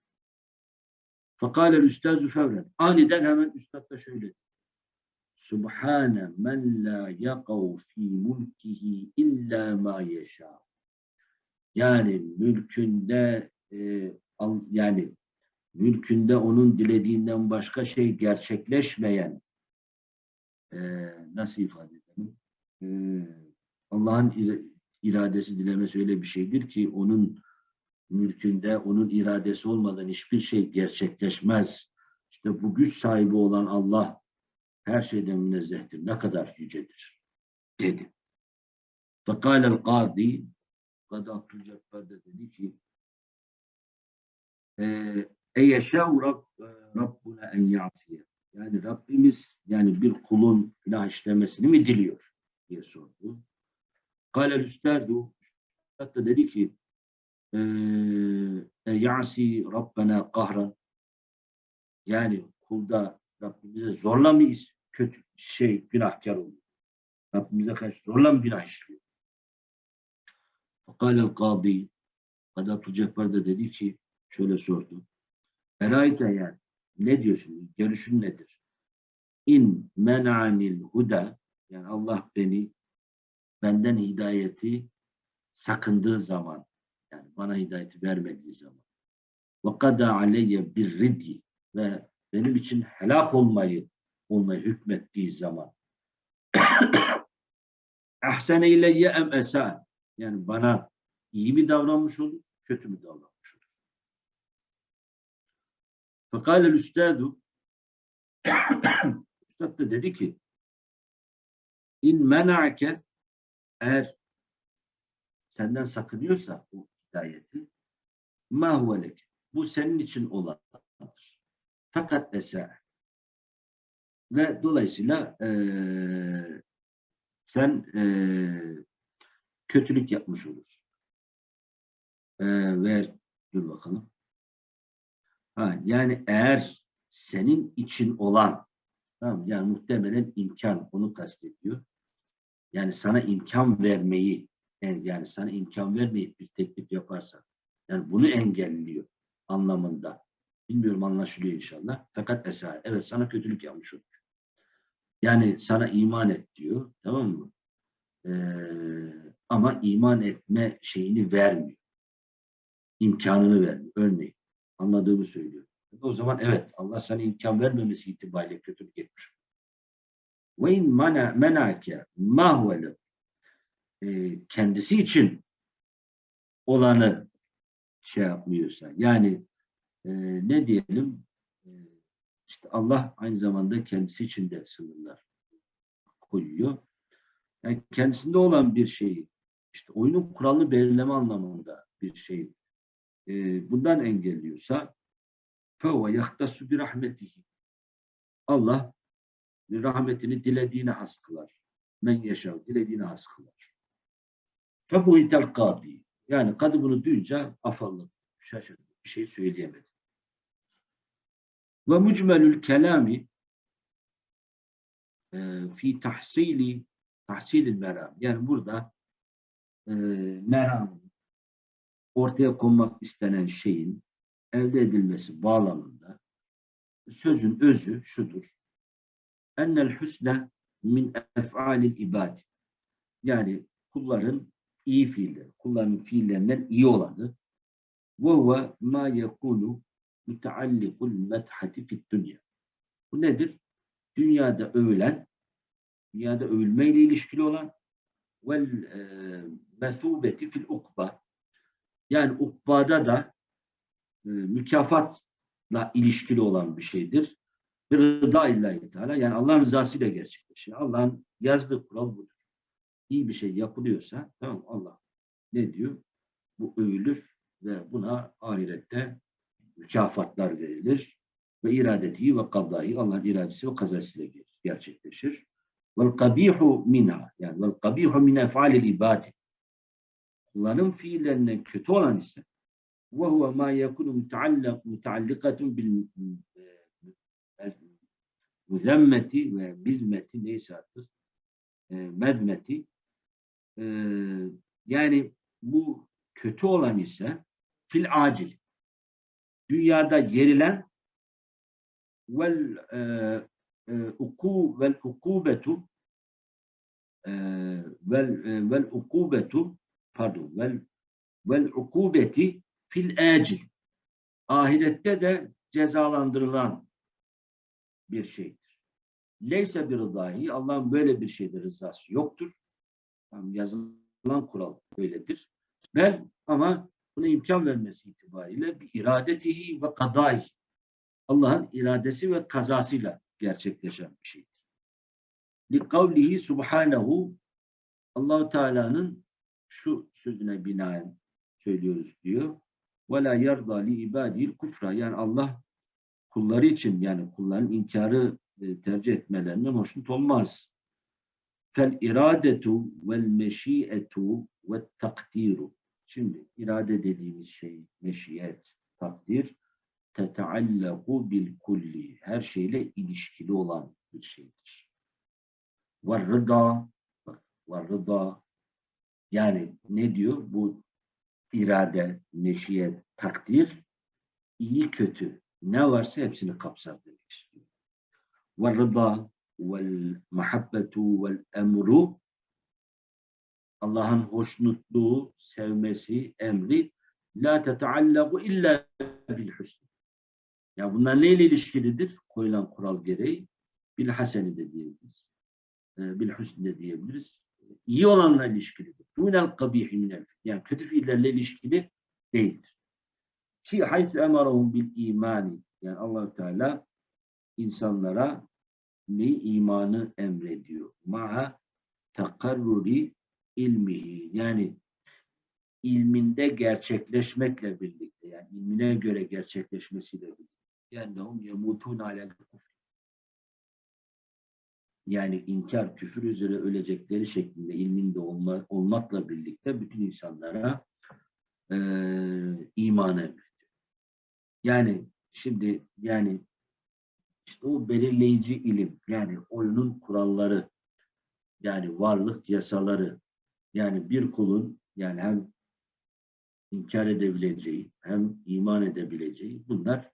Fakale üstazu fevren. Aniden hemen üstad da şöyle. Subhane men la yakav fi mulkihi illa ma yeşâ. Yani mülkünde e, yani mülkünde onun dilediğinden başka şey gerçekleşmeyen e, nasıl ifade edelim? E, Allah'ın ira- iradesi dilemesi öyle bir şeydir ki onun mülkünde onun iradesi olmadan hiçbir şey gerçekleşmez. İşte bu güç sahibi olan Allah her şeyden münezzehtir. Ne kadar yücedir dedi. El kadi Kadı Abdülcebbar da dedi ki Rab, Rabbuna en ya'siye. Yani Rabbimiz yani bir kulun günah işlemesini mi diliyor diye sordu. Kâlel üstâdu Üstad da dedi ki ya'si Rabbena kahran yani kulda Rabbimize zorla mı kötü şey günahkar oluyor? Rabbimize karşı zorla mı günah işliyor? Fakalel kadi Kadı Abdülcebbar da dedi ki şöyle sordu. Erayte yani ne diyorsun? Görüşün nedir? İn men'anil huda yani Allah beni benden hidayeti sakındığı zaman yani bana hidayeti vermediği zaman. aleyye bir ridi ve benim için helak olmayı olmayı hükmettiği zaman. Ahsene ileyye em esa. Yani bana iyi mi davranmış olur, kötü mü davranmış olur? Fekale üstadu Üstad da dedi ki in mena'ke eğer senden sakınıyorsa o ayeti. Ma huve leke. Bu senin için olandır. Fakat esa. Ve dolayısıyla eee, sen eee, kötülük yapmış olursun. Eee, ver, dur bakalım. Ha, yani eğer senin için olan, tamam, yani muhtemelen imkan, onu kastediyor. Yani sana imkan vermeyi, yani sana imkan vermeyip bir teklif yaparsan, yani bunu engelliyor anlamında. Bilmiyorum anlaşılıyor inşallah. Fakat esa, evet sana kötülük yapmış olur. Yani sana iman et diyor, tamam mı? Ee, ama iman etme şeyini vermiyor. İmkanını vermiyor. Örneğin. Anladığımı söylüyor. O zaman evet Allah sana imkan vermemesi itibariyle kötülük etmiş. Ve in menake ma huve lehu. Ee, kendisi için olanı şey yapmıyorsa yani e, ne diyelim e, işte Allah aynı zamanda kendisi için de sınırlar koyuyor. Yani kendisinde olan bir şeyi işte oyunun kuralını belirleme anlamında bir şey e, bundan engelliyorsa فَهُوَ يَخْتَسُ بِرَحْمَتِهِ Allah rahmetini dilediğine has kılar. Men yaşav, dilediğine has kılar. Febuhitel kadi. Yani kadı bunu duyunca afalladı. Şaşırdı. Bir şey söyleyemedi. Ve mucmelül kelami e, fi tahsili tahsilil meram. Yani burada e, meram ortaya konmak istenen şeyin elde edilmesi bağlamında sözün özü şudur. Ennel husne min ef'alil ibad. Yani kulların iyi fiilleri, kulların fiillerinden iyi olanı huve ma yekunu müteallikul methati fid dünya. Bu nedir? Dünyada övülen, dünyada övülmeyle ilişkili olan vel e, mesubeti fil ukba. Yani ukbada da e, mükafatla ilişkili olan bir şeydir. Bir rıda illahi teala yani Allah'ın rızasıyla gerçekleşir. Allah'ın yazdığı kural budur iyi bir şey yapılıyorsa tamam Allah ne diyor? Bu övülür ve buna ahirette mükafatlar verilir ve iradeti ve kadrahi Allah'ın iradesi ve kazasıyla gerçekleşir. Vel kabihu minha yani vel kabihu min efalil ibadi kulların fiillerinden kötü olan ise ve huve ma yekunu mutallak mutallakatun bil e, müzemmeti ve mizmeti neyse artık e, mezmeti e, yani bu kötü olan ise fil acil dünyada yerilen vel e, e, uku vel ukubetu e, vel e, vel ukubetu pardon vel vel ukubeti fil acil. Ahirette de cezalandırılan bir şeydir. Leyse bir rıdahi, Allah'ın böyle bir şeyde rızası yoktur. Yazılan kural böyledir. Ben ama buna imkan vermesi itibariyle bir iradetihi ve kadai. Allah'ın iradesi ve kazasıyla gerçekleşen bir şeydir. Li kavlihi subhanehu Allahu Teala'nın şu sözüne binaen söylüyoruz diyor. Ve la yerda li ibadil kufra. Yani Allah kulları için yani kulların inkarı e, tercih etmelerinden hoşnut olmaz. Meşiyetu ve takdiru. Şimdi irade dediğimiz şey meşiyet, takdir teteallaku bil kulli. Her şeyle ilişkili olan bir şeydir. Ve rıda bak rıda yani ne diyor? Bu irade, meşiyet, takdir, iyi kötü ne varsa hepsini kapsar demek istiyor. Ve rıda vel emru Allah'ın hoşnutluğu, sevmesi, emri la teteallaku illa bil husn. Ya bunlar neyle ilişkilidir? Koyulan kural gereği bil haseni de diyebiliriz. E, bil husn de diyebiliriz iyi olanla ilişkilidir. Dunel kabihi minel yani kötü fiillerle ilişkili değildir. Ki haythu emarahum bil imani yani allah Teala insanlara ne imanı emrediyor. Maha takarruri ilmihi yani ilminde gerçekleşmekle birlikte yani ilmine göre gerçekleşmesiyle birlikte. Yani hum yemutun alel kufr. Yani inkar, küfür üzere ölecekleri şeklinde ilminde olma, olmakla birlikte bütün insanlara eee iman emrediyor. Yani şimdi yani işte o belirleyici ilim yani oyunun kuralları yani varlık yasaları yani bir kulun yani hem inkar edebileceği hem iman edebileceği bunlar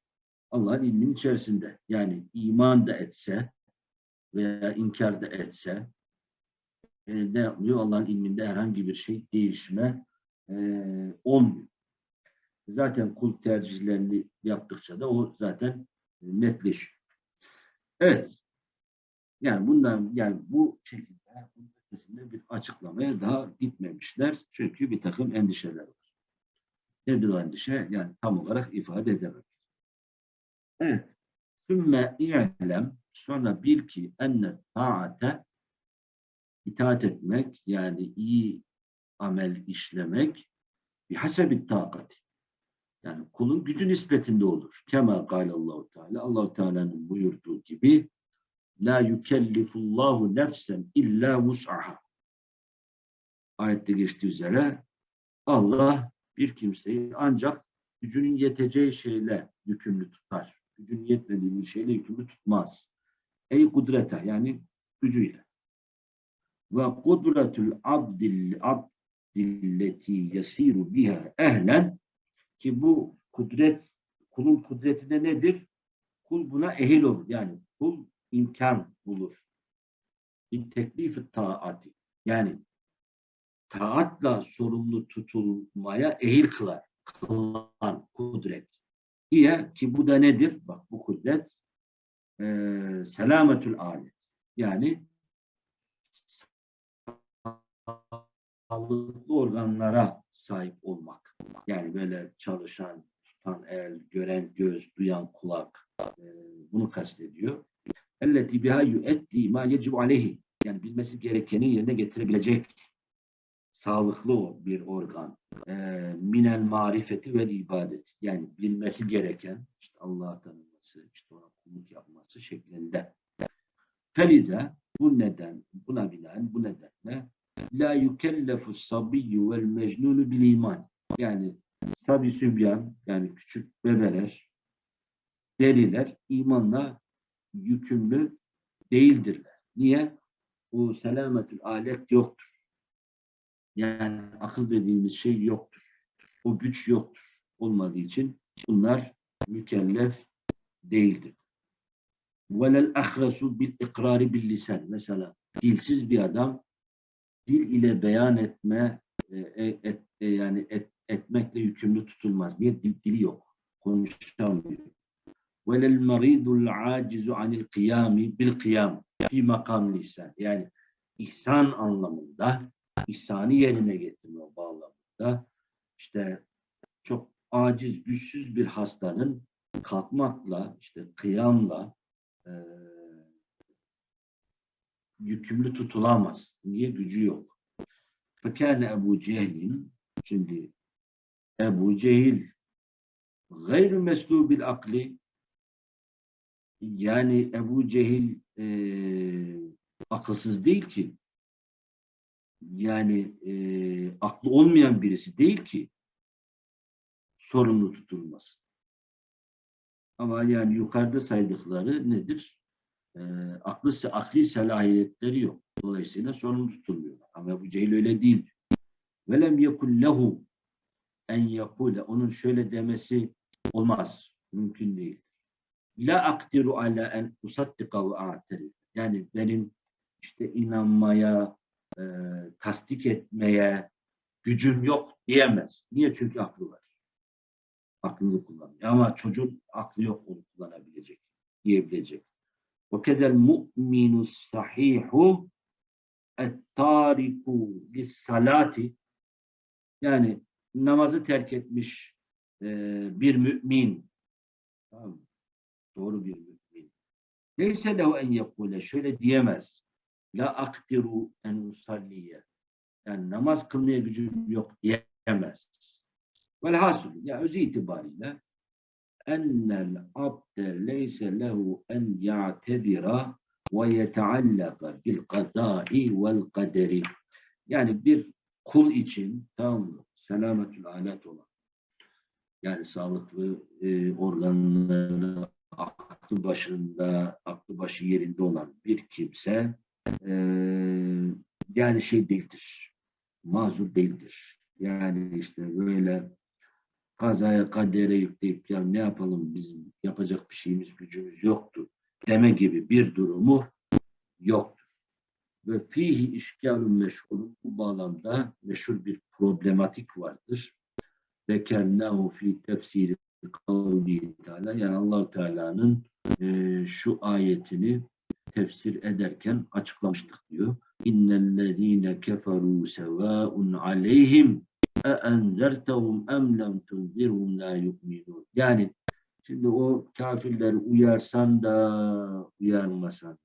Allah'ın ilminin içerisinde. Yani iman da etse veya inkar da etse e, ne yapmıyor? Allah'ın ilminde herhangi bir şey değişme e, olmuyor. Zaten kul tercihlerini yaptıkça da o zaten netleşiyor. Evet. Yani bundan yani bu şekilde ötesinde bir açıklamaya daha gitmemişler. Çünkü bir takım endişeler var. Nedir o endişe? Yani tam olarak ifade edemem. Evet. Sümme i'lem sonra bil ki enne taate itaat etmek yani iyi amel işlemek bir hasebi takati. Yani kulun gücü nispetinde olur. Kema Allahu Teala. Allahu Teala'nın buyurduğu gibi La yukellifullahu nefsen illa vus'aha. Ayette geçtiği üzere Allah bir kimseyi ancak gücünün yeteceği şeyle yükümlü tutar. Gücünün yetmediği bir şeyle yükümlü tutmaz. Ey kudrete yani gücüyle. Ve kudretul abdil abdilleti yasiru biha ehlen ki bu kudret kulun kudretinde nedir? Kul buna ehil olur. Yani kul imkan bulur. Bir teklifi taati. Yani taatla sorumlu tutulmaya ehil kılar. Kılan kudret. Diye ki bu da nedir? Bak bu kudret e, selametül alet. Yani sağlıklı organlara sahip olmak. Yani böyle çalışan, tutan el, gören göz, duyan kulak e, bunu kastediyor. Elleti biha yuetti ma yecibu aleyhi. Yani bilmesi gerekeni yerine getirebilecek sağlıklı bir organ. E, minel marifeti ve ibadet. Yani bilmesi gereken işte Allah'ı tanıması, işte ona kulluk yapması şeklinde. Felide bu neden, buna binaen bu nedenle la yukellefu sabiyyu vel mecnunu bil iman. Yani sabi sübyan yani küçük bebeler, deriler imanla yükümlü değildirler. Niye? O selametül alet yoktur. Yani akıl dediğimiz şey yoktur. O güç yoktur. Olmadığı için bunlar mükellef değildir. Velel ahresu bil ikrari bil lisan. Mesela dilsiz bir adam dil ile beyan etme e, et, e, yani et, etmekle yükümlü tutulmaz. Dil, dili yok. Konuşamıyor. Maridul acizu anil kıyami bil kıyam fi makam lisan. Yani ihsan anlamında ihsanı yerine getirme bağlamında işte çok aciz, güçsüz bir hastanın kalkmakla, işte kıyamla e, yükümlü tutulamaz. Niye? Gücü yok. Fekâne Ebu Cehil'in şimdi Ebu Cehil gayrı meslubil akli yani Ebu Cehil e, akılsız değil ki. Yani e, aklı olmayan birisi değil ki sorumlu tutulması. Ama yani yukarıda saydıkları nedir? E, aklı, akli selahiyetleri yok. Dolayısıyla sorumlu tutulmuyorlar. Ama Ebu Cehil öyle değil. Velem yekun lehu en yekule. Onun şöyle demesi olmaz. Mümkün değil. La akdiru ala en usaddika ve a'terif. Yani benim işte inanmaya, e, tasdik etmeye gücüm yok diyemez. Niye? Çünkü aklı var. Aklını kullanıyor. Ama çocuğun aklı yok onu kullanabilecek, diyebilecek. Ve kedel mu'minu sahihu et-tariku salati yani namazı terk etmiş e, bir mümin tamam doğru bir mümin neyse lehu en yekule şöyle diyemez la akdiru en usalliye yani namaz kılmaya gücüm yok diyemez. Velhasıl ya özü itibariyle ennel abde leyse lehu en ya'tedira ve yeteallaka bil kadai vel kaderi. Yani bir kul için tamam mı? Selametül alet olan yani sağlıklı e, organları aklı başında, aklı başı yerinde olan bir kimse e, yani şey değildir. Mazur değildir. Yani işte böyle kazaya kadere yükleyip ya ne yapalım bizim yapacak bir şeyimiz gücümüz yoktu deme gibi bir durumu yoktur. Ve fihi işgalun meşhurun bu bağlamda meşhur bir problematik vardır. Zekernahu fi tefsiri kavli teala yani allah Teala'nın e, şu ayetini tefsir ederken açıklamıştık diyor. İnnellezîne keferû sevâun aleyhim e enzertehum em lem tunzirhum la yu'minun. Yani şimdi o kafirleri uyarsan da uyarmasan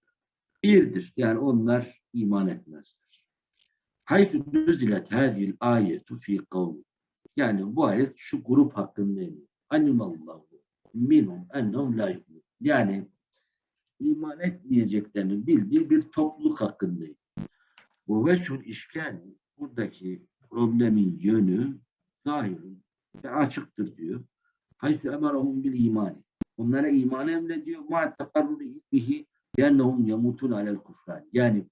da birdir. Yani onlar iman etmezler. Hayfü nüzilet hadil ayetu fi kavmi. Yani bu ayet şu grup hakkında iniyor. Animallahu minhum ennehum la. Yani iman etmeyeceklerini bildiği bir topluluk hakkındayım. Bu veçhul işken buradaki problemin yönü zahirun ve açıktır diyor. Hayse emarahum bil imani. Onlara imanı emrediyor. Ma takarruru ilmihi yennehum yamutun alel kufran. Yani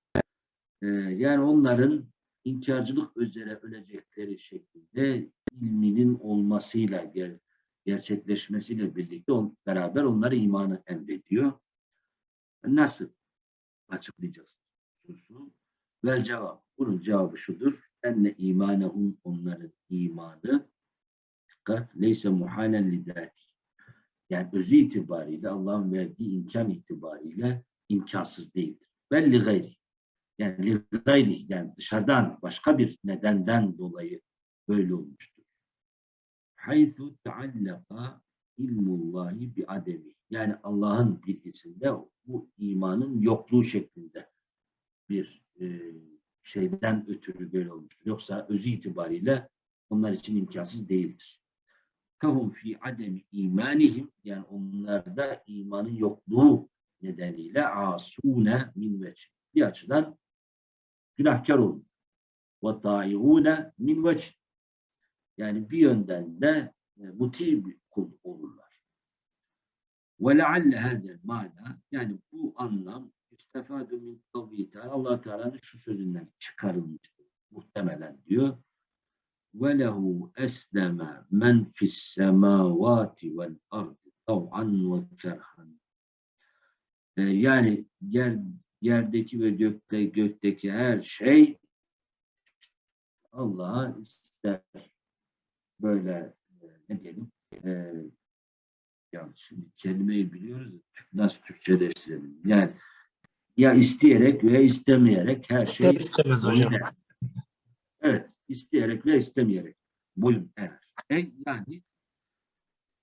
e, yani onların inkarcılık üzere ölecekleri şeklinde ilminin olmasıyla ger gerçekleşmesiyle birlikte on, beraber onlara imanı emrediyor. Nasıl açıklayacağız? Vel cevap. Bunun cevabı şudur. Enne imanehum onların imanı dikkat leyse muhalen lidati. Yani özü itibariyle Allah'ın verdiği imkan itibariyle imkansız değildir. Belli gayri. Yani gayri yani dışarıdan başka bir nedenden dolayı böyle olmuştur. Haythu teallaka ilmullahi bi ademi. Yani Allah'ın bilgisinde bu imanın yokluğu şeklinde bir e, şeyden ötürü böyle olmuştur. Yoksa özü itibariyle onlar için imkansız değildir. Fehum fi ademi imanihim yani onlarda imanın yokluğu nedeniyle asune min veç. Bir açıdan günahkar olur. Ve ta'iune min veç. Yani bir yönden de e, muti bir kul olurlar. Ve lealle hadel mana yani bu anlam istefadu min kavli Allah Teala'nın şu sözünden çıkarılmıştır. Muhtemelen diyor. Ve lehu esleme men fis semavati vel ardı tav'an ve kerhan. Ee, yani yer, yerdeki ve gökte, gökteki her şey Allah'a ister. Böyle e, ne diyelim e, ya şimdi kelimeyi biliyoruz. Nasıl Türkçeleştirelim? Yani ya isteyerek veya istemeyerek her şey İster istemez hocam. eğer. Evet, isteyerek ve istemeyerek boyun eğer. E, yani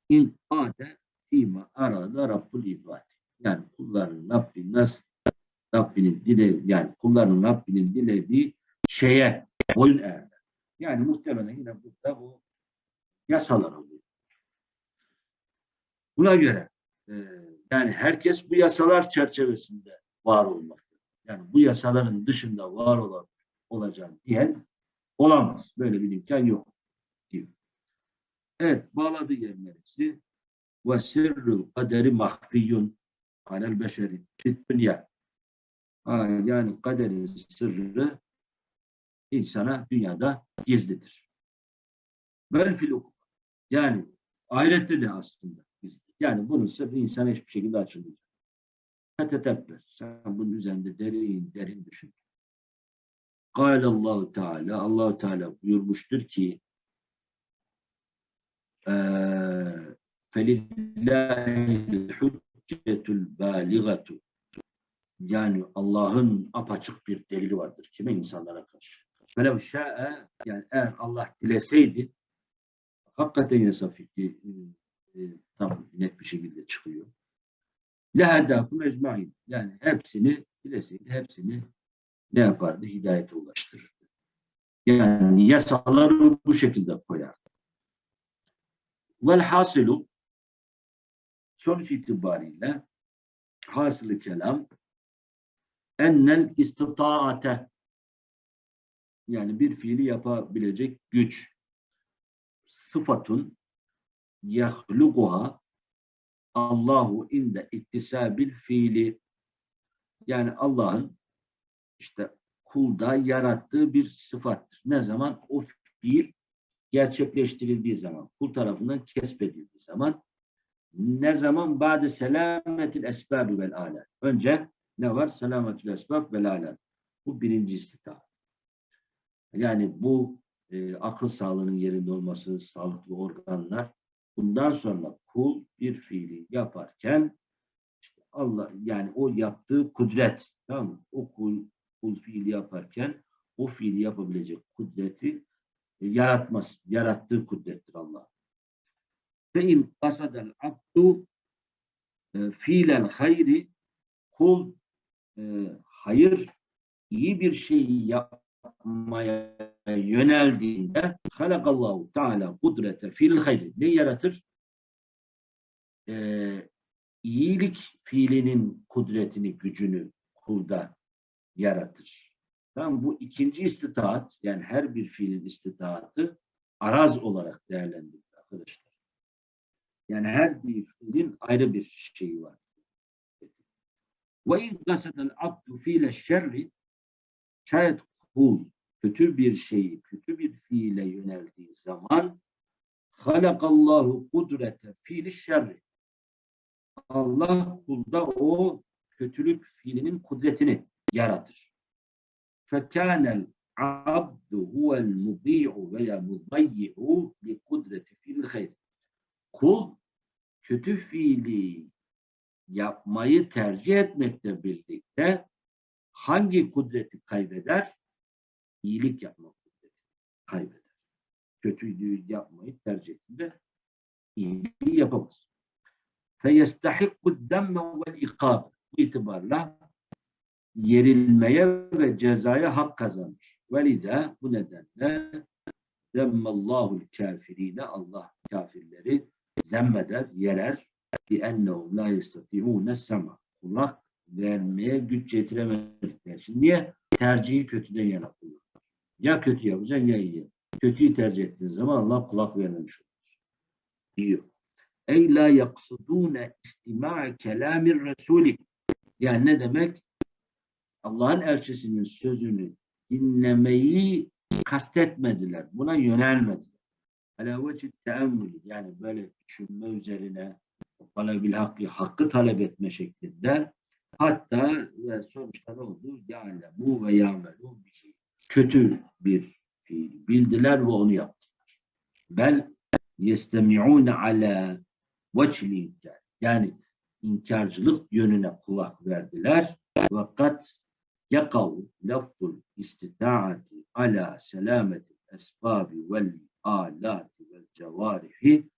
in ade fîmâ arada Rabbul ibad. Yani kulların Rabbinin nasıl Rabbinin dile yani kulların Rabbinin dilediği şeye boyun eğerler. Yani muhtemelen yine burada bu yasalar oluyor. Buna göre e, yani herkes bu yasalar çerçevesinde var olmakta. Yani bu yasaların dışında var olan olacağım diyen olamaz. Böyle bir imkan yok diyor. Evet, bağladığı yer neresi? Ve sirrul kaderi mahfiyun alel beşeri fit dünya. Ha, yani kaderin sırrı insana dünyada gizlidir. Vel filuk. Yani ahirette de aslında gizlidir. Yani bunun sırrı insana hiçbir şekilde açılmayacak. Fetetebber. Sen bunun üzerinde derin derin düşün. Allahu Teala Allahu Teala buyurmuştur ki فَلِلَّهِ hüccetul baligatu yani Allah'ın apaçık bir delili vardır. Kime? insanlara karşı. Felev şa'e yani eğer Allah dileseydi hakikaten yasa fikri e, e, tam net bir şekilde çıkıyor. Lehedâkum ecmaîn. Yani hepsini dileseydi hepsini ne yapardı? Hidayete ulaştırırdı. Yani yasaları bu şekilde koyar. Vel hasilu sonuç itibariyle hasılı kelam ennel istitaate yani bir fiili yapabilecek güç sıfatun yahluguha Allahu inde iktisabil fiili yani Allah'ın işte kulda yarattığı bir sıfattır. Ne zaman? O fiil gerçekleştirildiği zaman, kul tarafından kesbedildiği zaman ne zaman? Ba'de selametil esbab vel alet. Önce ne var? Selametül esbab vel alet. Bu birinci istita. Yani bu e, akıl sağlığının yerinde olması, sağlıklı organlar. Bundan sonra kul bir fiili yaparken işte Allah yani o yaptığı kudret tamam mı? O kul, kul fiili yaparken o fiili yapabilecek kudreti e, yaratmaz. Yarattığı kudrettir Allah. Kasadel abdu e, fiilel hayri kul e, hayır iyi bir şeyi yapmaya yöneldiğinde halakallahu teala kudrete fiil hayri ne yaratır? Ee, iyilik fiilinin kudretini, gücünü kulda yaratır. Tamam bu ikinci istitaat yani her bir fiilin istitaatı araz olarak değerlendirilir arkadaşlar. Yani her bir fiilin ayrı bir şeyi var. Ve in kasadel abdu fiile şerri şayet kul kötü bir şeyi, kötü bir fiile yöneldiği zaman halakallahu kudrete fiili şerri Allah kulda o kötülük fiilinin kudretini yaratır. Fekânel abdu huvel mudî'u veya mudayyi'u li kudreti fiil hayr. Kul kötü fiili yapmayı tercih etmekle birlikte hangi kudreti kaybeder? İyilik yapma kudreti kaybeder. Kötülüğü yapmayı tercih ettiğinde iyiliği yapamaz. فَيَسْتَحِقُّ الذَّمَّ وَالْاِقَابِ Bu itibarla yerilmeye ve cezaya hak kazanır. وَلِذَا bu nedenle zemmallahu kafirine Allah kafirleri zemmeder, yerer ennehum la yestati'une sema. Kulak vermeye güç yetiremedikleri için. Niye? Tercihi kötüden yana kullanır. Ya kötü yapacaksın ya iyi. Kötüyü tercih ettiğin zaman Allah kulak vermemiş olur. Diyor. Ey la yaksudune istima'a kelamir resuli. Yani ne demek? Allah'ın elçisinin sözünü dinlemeyi kastetmediler. Buna yönelmediler. Ala vecih teemmülü yani böyle düşünme üzerine talebil hakkı, hakkı talep etme şeklinde hatta ve sonuçta ne oldu? Ya'lemu ve ya'melu. Kötü bir fiil bildiler ve onu yaptılar. Bel yestemi'une ala vecihil inkar. Yani inkarcılık yönüne kulak verdiler. Fakat yakav lafzul istitaati ala selameti esbabi vel alati vel cevarihi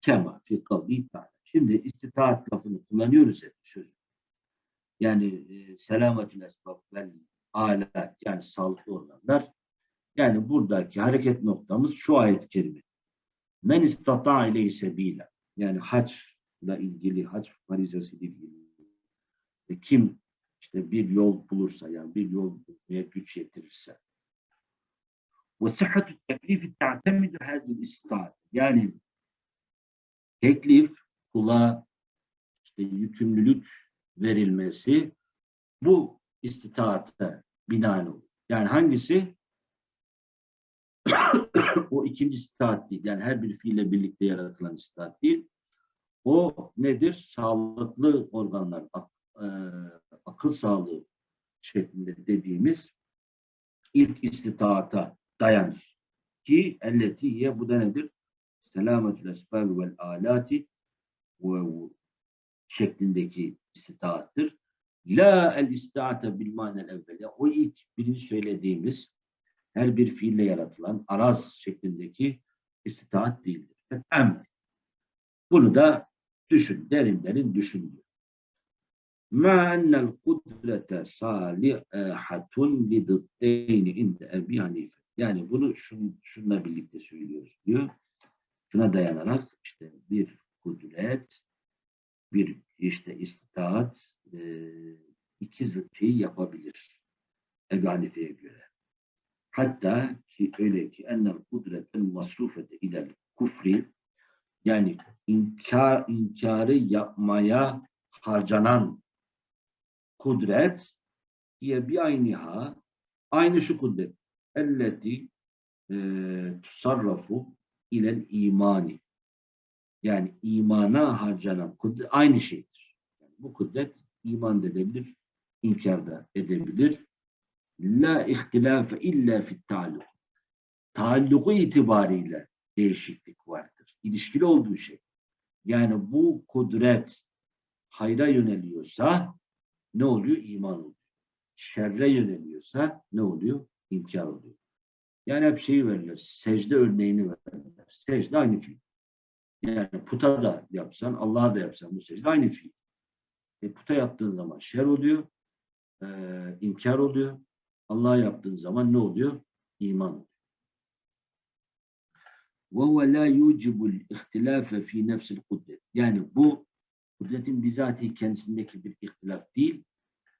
kema fi kavli ta'ala. Şimdi istitaat lafını kullanıyoruz hep sözü. Yani e, selametül esbab vel alat yani sağlıklı olanlar. Yani buradaki hareket noktamız şu ayet-i kerime. Men istata ile sebila. Yani haçla ilgili, hac farizası ile ilgili. E, kim işte bir yol bulursa yani bir yol bulmaya güç yetirirse. Sıhhatü teklifi ta'temidu hadil istitaat. Yani teklif kula işte yükümlülük verilmesi bu istitaate binaen olur. Yani hangisi? o ikinci istitaat değil. Yani her bir fiille birlikte yaratılan istitaat değil. O nedir? Sağlıklı organlar, ak, e, akıl sağlığı şeklinde dediğimiz ilk istitaata dayanır. Ki elletiye bu da nedir? Selametül esbab vel alati ve şeklindeki istitaattır. La el istiate bil manel evvele. O ilk birinci söylediğimiz her bir fiille yaratılan araz şeklindeki istitaat değildir. Emr. Bunu da düşün, derin derin düşün diyor. Ennel kudrete salihatun li dıddeyni inde Ebi Hanife. Yani bunu şun, şununla birlikte söylüyoruz diyor. Şuna dayanarak işte bir kudret, bir işte istitaat e, iki zıt yapabilir. Ebu Hanife'ye göre. Hatta ki öyle ki ennel kudretel masrufete ilel kufri yani inkar, inkarı yapmaya harcanan kudret diye bir ayniha aynı şu kudret elleti e, tusarrafu ilel imani yani imana harcanan kudret aynı şeydir. Yani bu kudret iman edebilir, inkar da edebilir. La ihtilafe illa fit ta'alluk. Taalluku itibariyle değişiklik vardır. İlişkili olduğu şey. Yani bu kudret hayra yöneliyorsa ne oluyor? İman oluyor. Şerre yöneliyorsa ne oluyor? İnkar oluyor. Yani hep şeyi verirler. Secde örneğini verirler. Secde aynı fiil. Yani puta da yapsan, Allah'a da yapsan bu secde aynı fiil. E, puta yaptığın zaman şer oluyor, e, inkar oluyor. Allah'a yaptığın zaman ne oluyor? İman oluyor. وَهُوَ لَا يُوجِبُ الْاِخْتِلَافَ ف۪ي نَفْسِ الْقُدْرَةِ Yani bu kudretin bizatihi kendisindeki bir ihtilaf değil,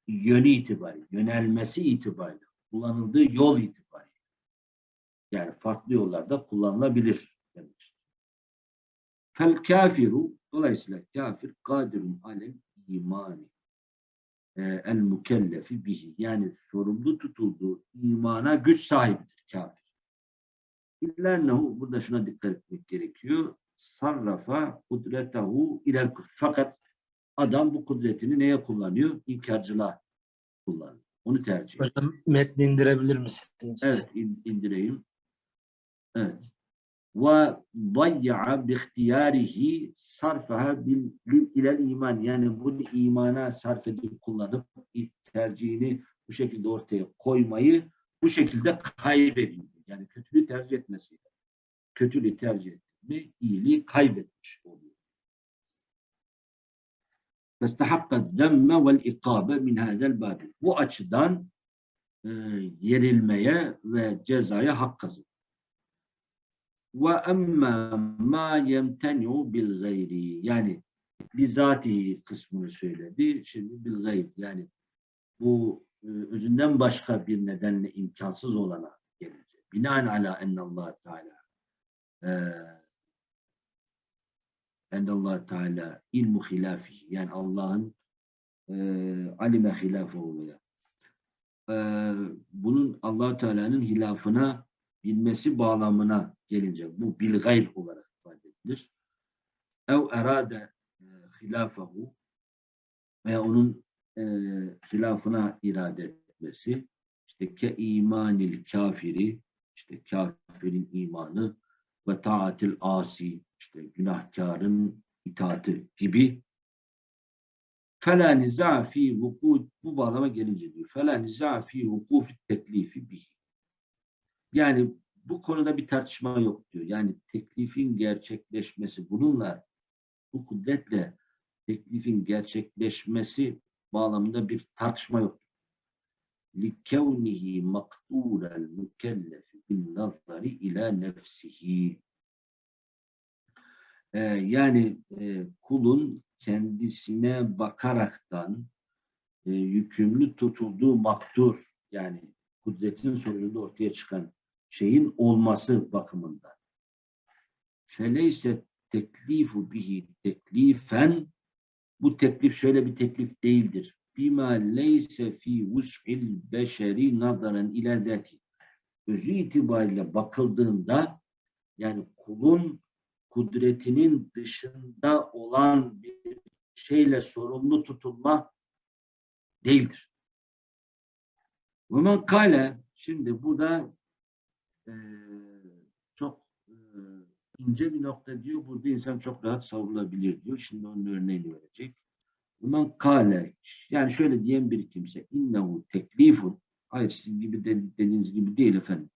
yönü itibariyle, yönelmesi itibariyle, kullanıldığı yol itibariyle. Yani farklı yollarda kullanılabilir demek. Fel kafiru dolayısıyla kafir kadirun alel imani e, el mükellefi bihi yani sorumlu tutulduğu imana güç sahibidir kafir. İllernehu burada şuna dikkat etmek gerekiyor. Sarrafa kudretahu iler. Fakat adam bu kudretini neye kullanıyor? İnkarcılığa kullanıyor. Onu tercih. Hocam metni indirebilir misiniz? Evet in- indireyim. Evet. Ve dayya bi ihtiyarihi sarfaha bil bil- ilel iman. Yani bunu imana sarf edip kullanıp tercihini bu şekilde ortaya koymayı bu şekilde kaybediyor. Yani kötülüğü tercih etmesiyle. Kötülüğü tercih etti mi iyiliği kaybetmiş oluyor. فَاسْتَحَقَّ الذَّمَّ وَالْاِقَابَ مِنْ هَذَا الْبَابِ Bu açıdan e, yerilmeye ve cezaya hak kazanır. Ve emmâ mâ yemteni'u bil gayri yani bizatihi kısmını söyledi. Şimdi bil gayri yani bu e, özünden başka bir nedenle imkansız olana gelecek. Binaen ala ennallahu teala e, ennallahu teala ilmu hilafihi yani Allah'ın e, alime hilafuhu veya e, bunun allah Teala'nın hilafına bilmesi bağlamına gelince bu bil gayr olarak ifade edilir. Ev erade e, veya onun e, hilafına irade etmesi işte ke imanil kafiri işte kafirin imanı ve taatil asi işte günahkarın itaati gibi فَلَا نِزَعَ ف۪ي وُقُودِ Bu bağlama gelince diyor. فَلَا نِزَعَ ف۪ي وُقُوفِ teklifi بِهِ Yani bu konuda bir tartışma yok diyor. Yani teklifin gerçekleşmesi bununla bu kudretle teklifin gerçekleşmesi bağlamında bir tartışma yok. لِكَوْنِهِ مَقْدُورَ الْمُكَلَّفِ بِالنَّظَرِ اِلَى نَفْسِهِ ee, yani e, kulun kendisine bakaraktan e, yükümlü tutulduğu maktur yani kudretin sonucunda ortaya çıkan şeyin olması bakımından. Feleyse teklifu bihi teklifen bu teklif şöyle bir teklif değildir. Bima leyse fi vus'il beşeri nazaran ila zati. Özü itibariyle bakıldığında yani kulun kudretinin dışında olan bir şeyle sorumlu tutulma değildir. Men kale şimdi burada e, çok e, ince bir nokta diyor. Burada insan çok rahat savrulabilir diyor. Şimdi onun örneğini verecek. Ve men kale yani şöyle diyen bir kimse innehu teklifun hayır sizin gibi de, dediğiniz gibi değil efendim.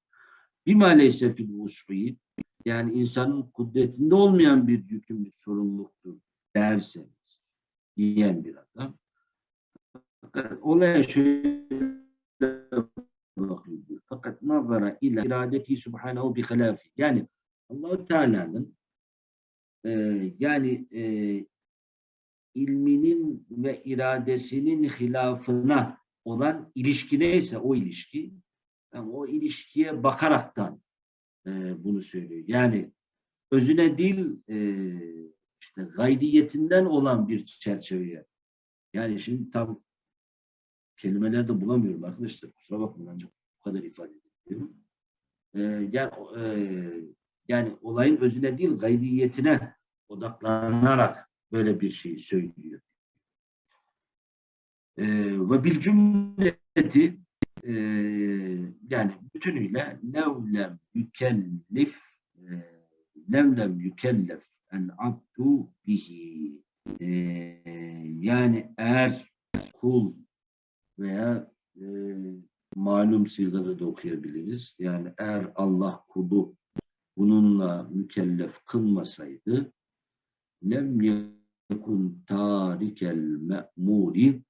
Bima leyse fil vus'i yani insanın kudretinde olmayan bir yükümlülük sorumluluktur derseniz diyen bir adam. Fakat Olaya şöyle bakıyor. Fakat nazara ila iradeti subhanahu bi hilafi. Yani Allahu Teala'nın e, yani e, ilminin ve iradesinin hilafına olan ilişki neyse o ilişki yani o ilişkiye bakaraktan e, bunu söylüyor. Yani özüne değil e, işte gayriyetinden olan bir çerçeveye. Yani şimdi tam kelimeler de bulamıyorum arkadaşlar. Kusura bakmayın ancak bu kadar ifade ediyorum. E, yani, e, yani olayın özüne değil gayriyetine odaklanarak böyle bir şey söylüyor. E, ve bil cümleti e, yani bütünüyle levlem yükellif e, levlem yükellef en abdu bihi e, yani eğer kul veya e, malum sigada da okuyabiliriz. Yani eğer Allah kulu bununla mükellef kılmasaydı lem yekun tarikel me'muri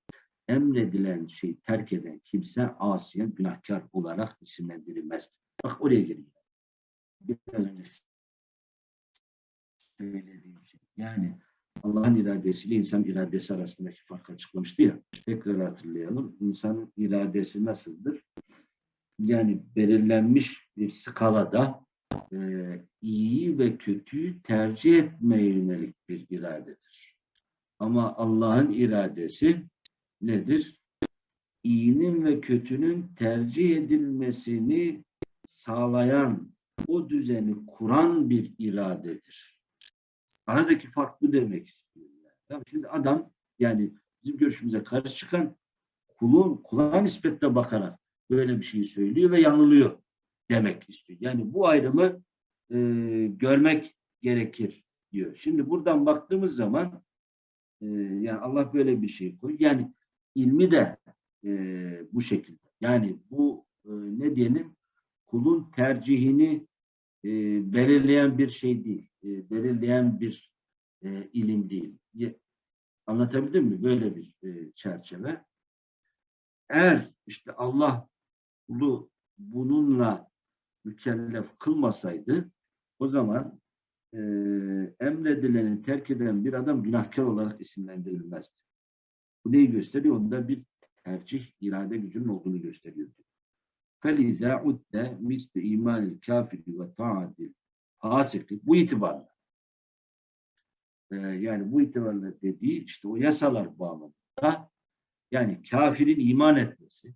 emredilen şey terk eden kimse asiyen günahkar olarak isimlendirilmez. Bak oraya geliyor. Biraz önce söylediğim şey. Yani Allah'ın iradesiyle insan iradesi arasındaki farkı açıklamıştı ya. Tekrar hatırlayalım. İnsanın iradesi nasıldır? Yani belirlenmiş bir skalada e, iyi ve kötüyü tercih etmeye yönelik bir iradedir. Ama Allah'ın iradesi nedir? İyinin ve kötünün tercih edilmesini sağlayan, o düzeni kuran bir iradedir. Aradaki fark bu demek istiyorum. Yani. Şimdi adam yani bizim görüşümüze karşı çıkan kulun, kula nispetle bakarak böyle bir şey söylüyor ve yanılıyor demek istiyor. Yani bu ayrımı e, görmek gerekir diyor. Şimdi buradan baktığımız zaman e, yani Allah böyle bir şey koyuyor. Yani ilmi de e, bu şekilde. Yani bu e, ne diyelim kulun tercihini e, belirleyen bir şey değil. E, belirleyen bir e, ilim değil. Ye- Anlatabildim mi? Böyle bir e, çerçeve. Eğer işte Allah kulu bununla mükellef kılmasaydı o zaman e, emredileni terk eden bir adam günahkar olarak isimlendirilmezdi. Bu neyi gösteriyor? Onda bir tercih, irade gücünün olduğunu gösteriyor. فَلِذَا عُدَّ مِسْلِ اِيمَانِ الْكَافِرِ وَتَعَدِ الْفَاسِقِ Bu itibarla. Ee, yani bu itibarla dediği işte o yasalar bağlamında yani kafirin iman etmesi,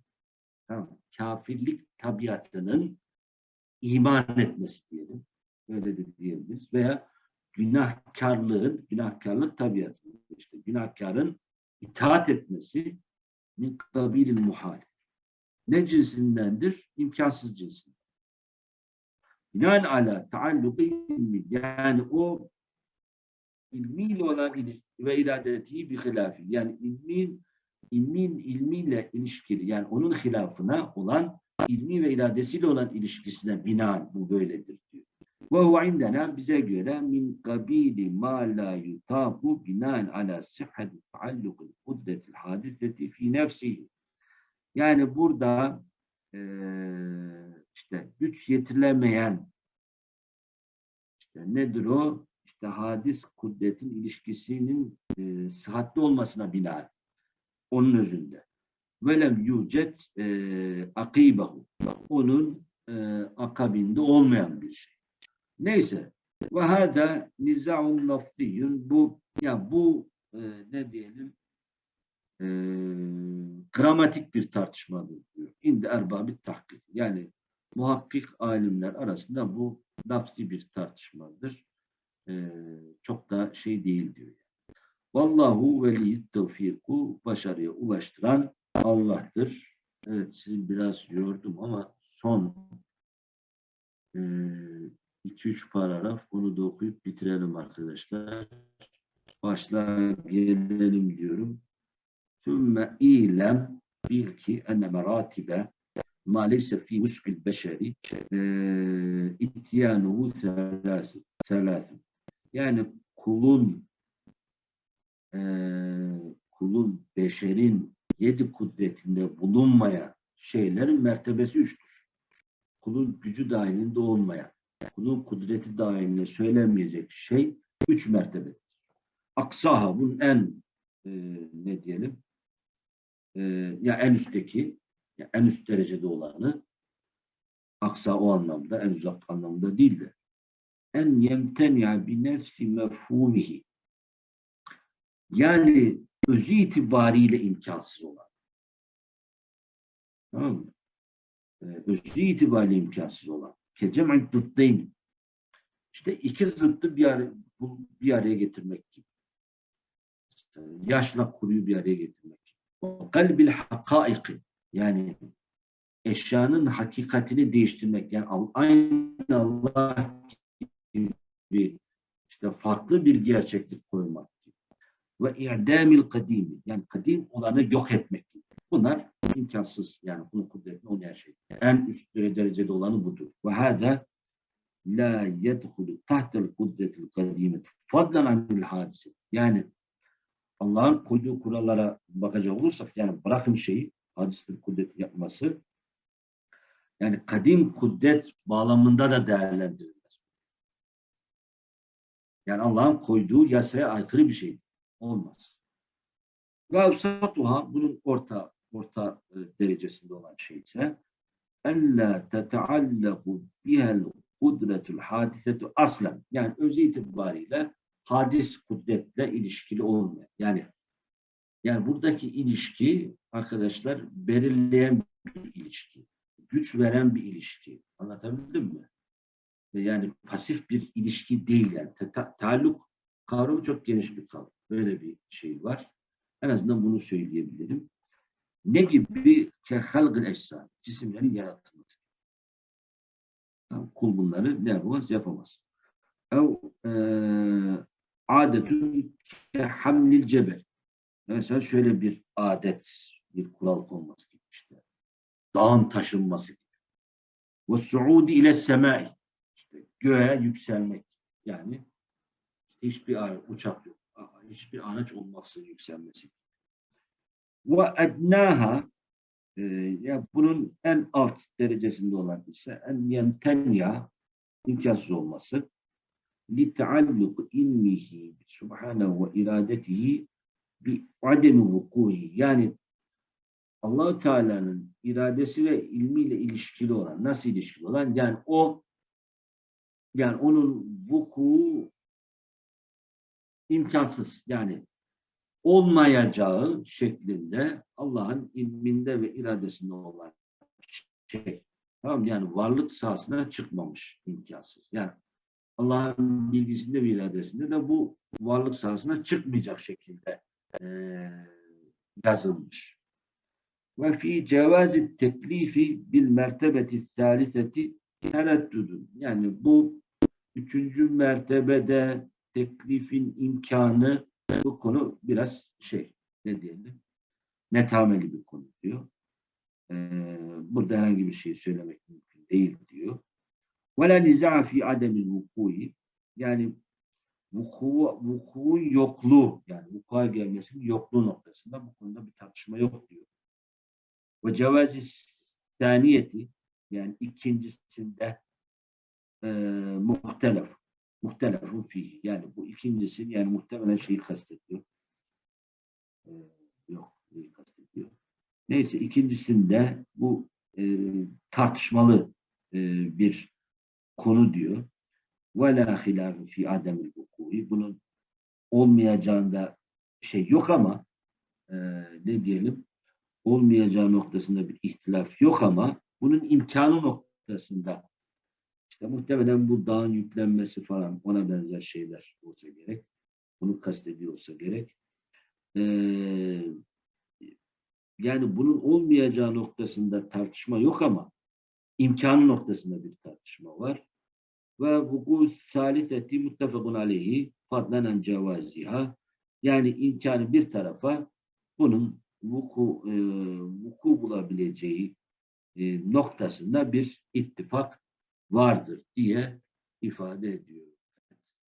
tamam, mı? kafirlik tabiatının iman etmesi diyelim. Öyle de diyebiliriz. Veya günahkarlığın, günahkarlık tabiatı, işte günahkarın itaat etmesi min kabilil muhal. Ne cinsindendir? İmkansız cinsinden. Binaen ala taalluku ilmi. Yani o ilmiyle olan ilişki ve iradeti bir hilafi. Yani ilmin, ilmin ilmiyle ilişkili yani onun hilafına olan ilmi ve iradesiyle olan ilişkisine binaen bu böyledir diyor. Ve huve indena bize göre min kabili ma la yutabu binaen ala sihhati taallukul kudretil hadiseti fi nefsihi. Yani burada eee, işte güç yetirilemeyen işte nedir o? İşte hadis kudretin ilişkisinin e, sıhhatli olmasına binaen onun özünde. Velem yücet e, akibahu. Onun e, akabinde olmayan bir şey. Neyse. Ve hâdâ nizâun lafziyyun. Bu, ya bu e, ne diyelim e, gramatik bir tartışmadır diyor. İndi erbabit tahkik. Yani muhakkik alimler arasında bu lafzi bir tartışmadır. E, çok da şey değil diyor. Vallahu veliyyid tevfiku başarıya ulaştıran Allah'tır. Evet sizi biraz yordum ama son 2-3 paragraf onu da okuyup bitirelim arkadaşlar. Başla gelelim diyorum. Sümme ilem bil ki enne meratibe ma leyse fi muskil beşeri ityanuhu selâsın. Yani kulun e, kulun beşerin yedi kudretinde bulunmayan şeylerin mertebesi üçtür. Kulun gücü dahilinde olmayan, kulun kudreti dahilinde söylenmeyecek şey üç mertebedir. Aksaha bunun en e, ne diyelim e, ya en üstteki ya en üst derecede olanı aksa o anlamda en uzak anlamda değil de en yemtenya bi nefsi mefhumihi yani özü itibariyle imkansız olan. Tamam mı? Ee, özü itibariyle imkansız olan. Kecem'in zıttayın. İşte iki zıttı bir araya, bir araya getirmek gibi. Yaşla kuruyu bir araya getirmek kalbil hakaiki yani eşyanın hakikatini değiştirmek. Yani aynı Allah gibi işte farklı bir gerçeklik koymak. Ve i'damil kadimi yani kadim olanı yok etmek. Bunlar imkansız yani bunun kudretini olmayan şey. En üst derecede olanı budur. Ve hâdâ la yedhulu tahtel kudretil kadimeti fadlan anil hadise. Yani Allah'ın koyduğu kurallara bakacak olursak yani bırakın şeyi hadis bir kudret yapması yani kadim kudret bağlamında da değerlendirilmez. Yani Allah'ın koyduğu yasaya aykırı bir şey olmaz. Ve bunun orta orta e, derecesinde olan şey ise la teteallaku bihel kudretul hadisetu aslen. Yani öz itibariyle hadis kudretle ilişkili olmuyor. Yani yani buradaki ilişki arkadaşlar belirleyen bir ilişki. Güç veren bir ilişki. Anlatabildim mi? Yani pasif bir ilişki değil yani. Ta- taalluk kavramı çok geniş bir kavram. Böyle bir şey var. En azından bunu söyleyebilirim. Ne gibi? Kehalgıl eşsan. Cisimlerin yaratılması. Kul bunları ne yapamaz? Yapamaz. Ev eee adetün kehamlil cebel. Mesela şöyle bir adet, bir kural konması gibi işte. Dağın taşınması gibi. Ve suudi ile semai. İşte göğe yükselmek. Yani hiçbir uçak yok. Hiçbir araç olmaksızın yükselmesi. Ve ednaha ya bunun en alt derecesinde olan ise en yemtenya imkansız olması. li taalluk ilmihi subhanahu ve iradetihi bi ademi vukuhi yani Allahu Teala'nın iradesi ve ilmiyle ilişkili olan nasıl ilişkili olan? Yani o yani onun vuku imkansız. Yani olmayacağı şeklinde Allah'ın ilminde ve iradesinde olan şey. Tamam yani varlık sahasına çıkmamış imkansız. Yani Allah'ın bilgisinde ve iradesinde de bu varlık sahasına çıkmayacak şekilde eee, yazılmış. Ve fi cevazi teklifi bil mertebeti saliseti tereddüdün. Yani bu üçüncü mertebede teklifin imkanı bu konu biraz şey ne diyelim netameli bir konu diyor. Ee, burada herhangi bir şey söylemek mümkün değil diyor. La niza fi ademil vuku'i yani vuku, vuku'un yokluğu yani vuku'a gelmesinin yokluğu noktasında bu konuda bir tartışma yok diyor. Ve cevazi saniyeti yani ikincisinde e, muhtelef muhtelefun fihi. Yani bu ikincisi yani muhtemelen şeyi kastediyor. Ee, yok, neyi kastediyor. Neyse ikincisinde bu e, tartışmalı e, bir konu diyor. Ve la hilâfe fi ademil. Bunun olmayacağında şey yok ama e, ne diyelim olmayacağı noktasında bir ihtilaf yok ama bunun imkanı noktasında işte muhtemelen bu dağın yüklenmesi falan ona benzer şeyler olsa gerek. Bunu kastediyorsa gerek. Ee, yani bunun olmayacağı noktasında tartışma yok ama imkanı noktasında bir tartışma var. Ve vuku saliseti muttefakun aleyhi fadlanen cevaziha yani imkanı bir tarafa bunun vuku, e, vuku bulabileceği e, noktasında bir ittifak vardır diye ifade ediyor.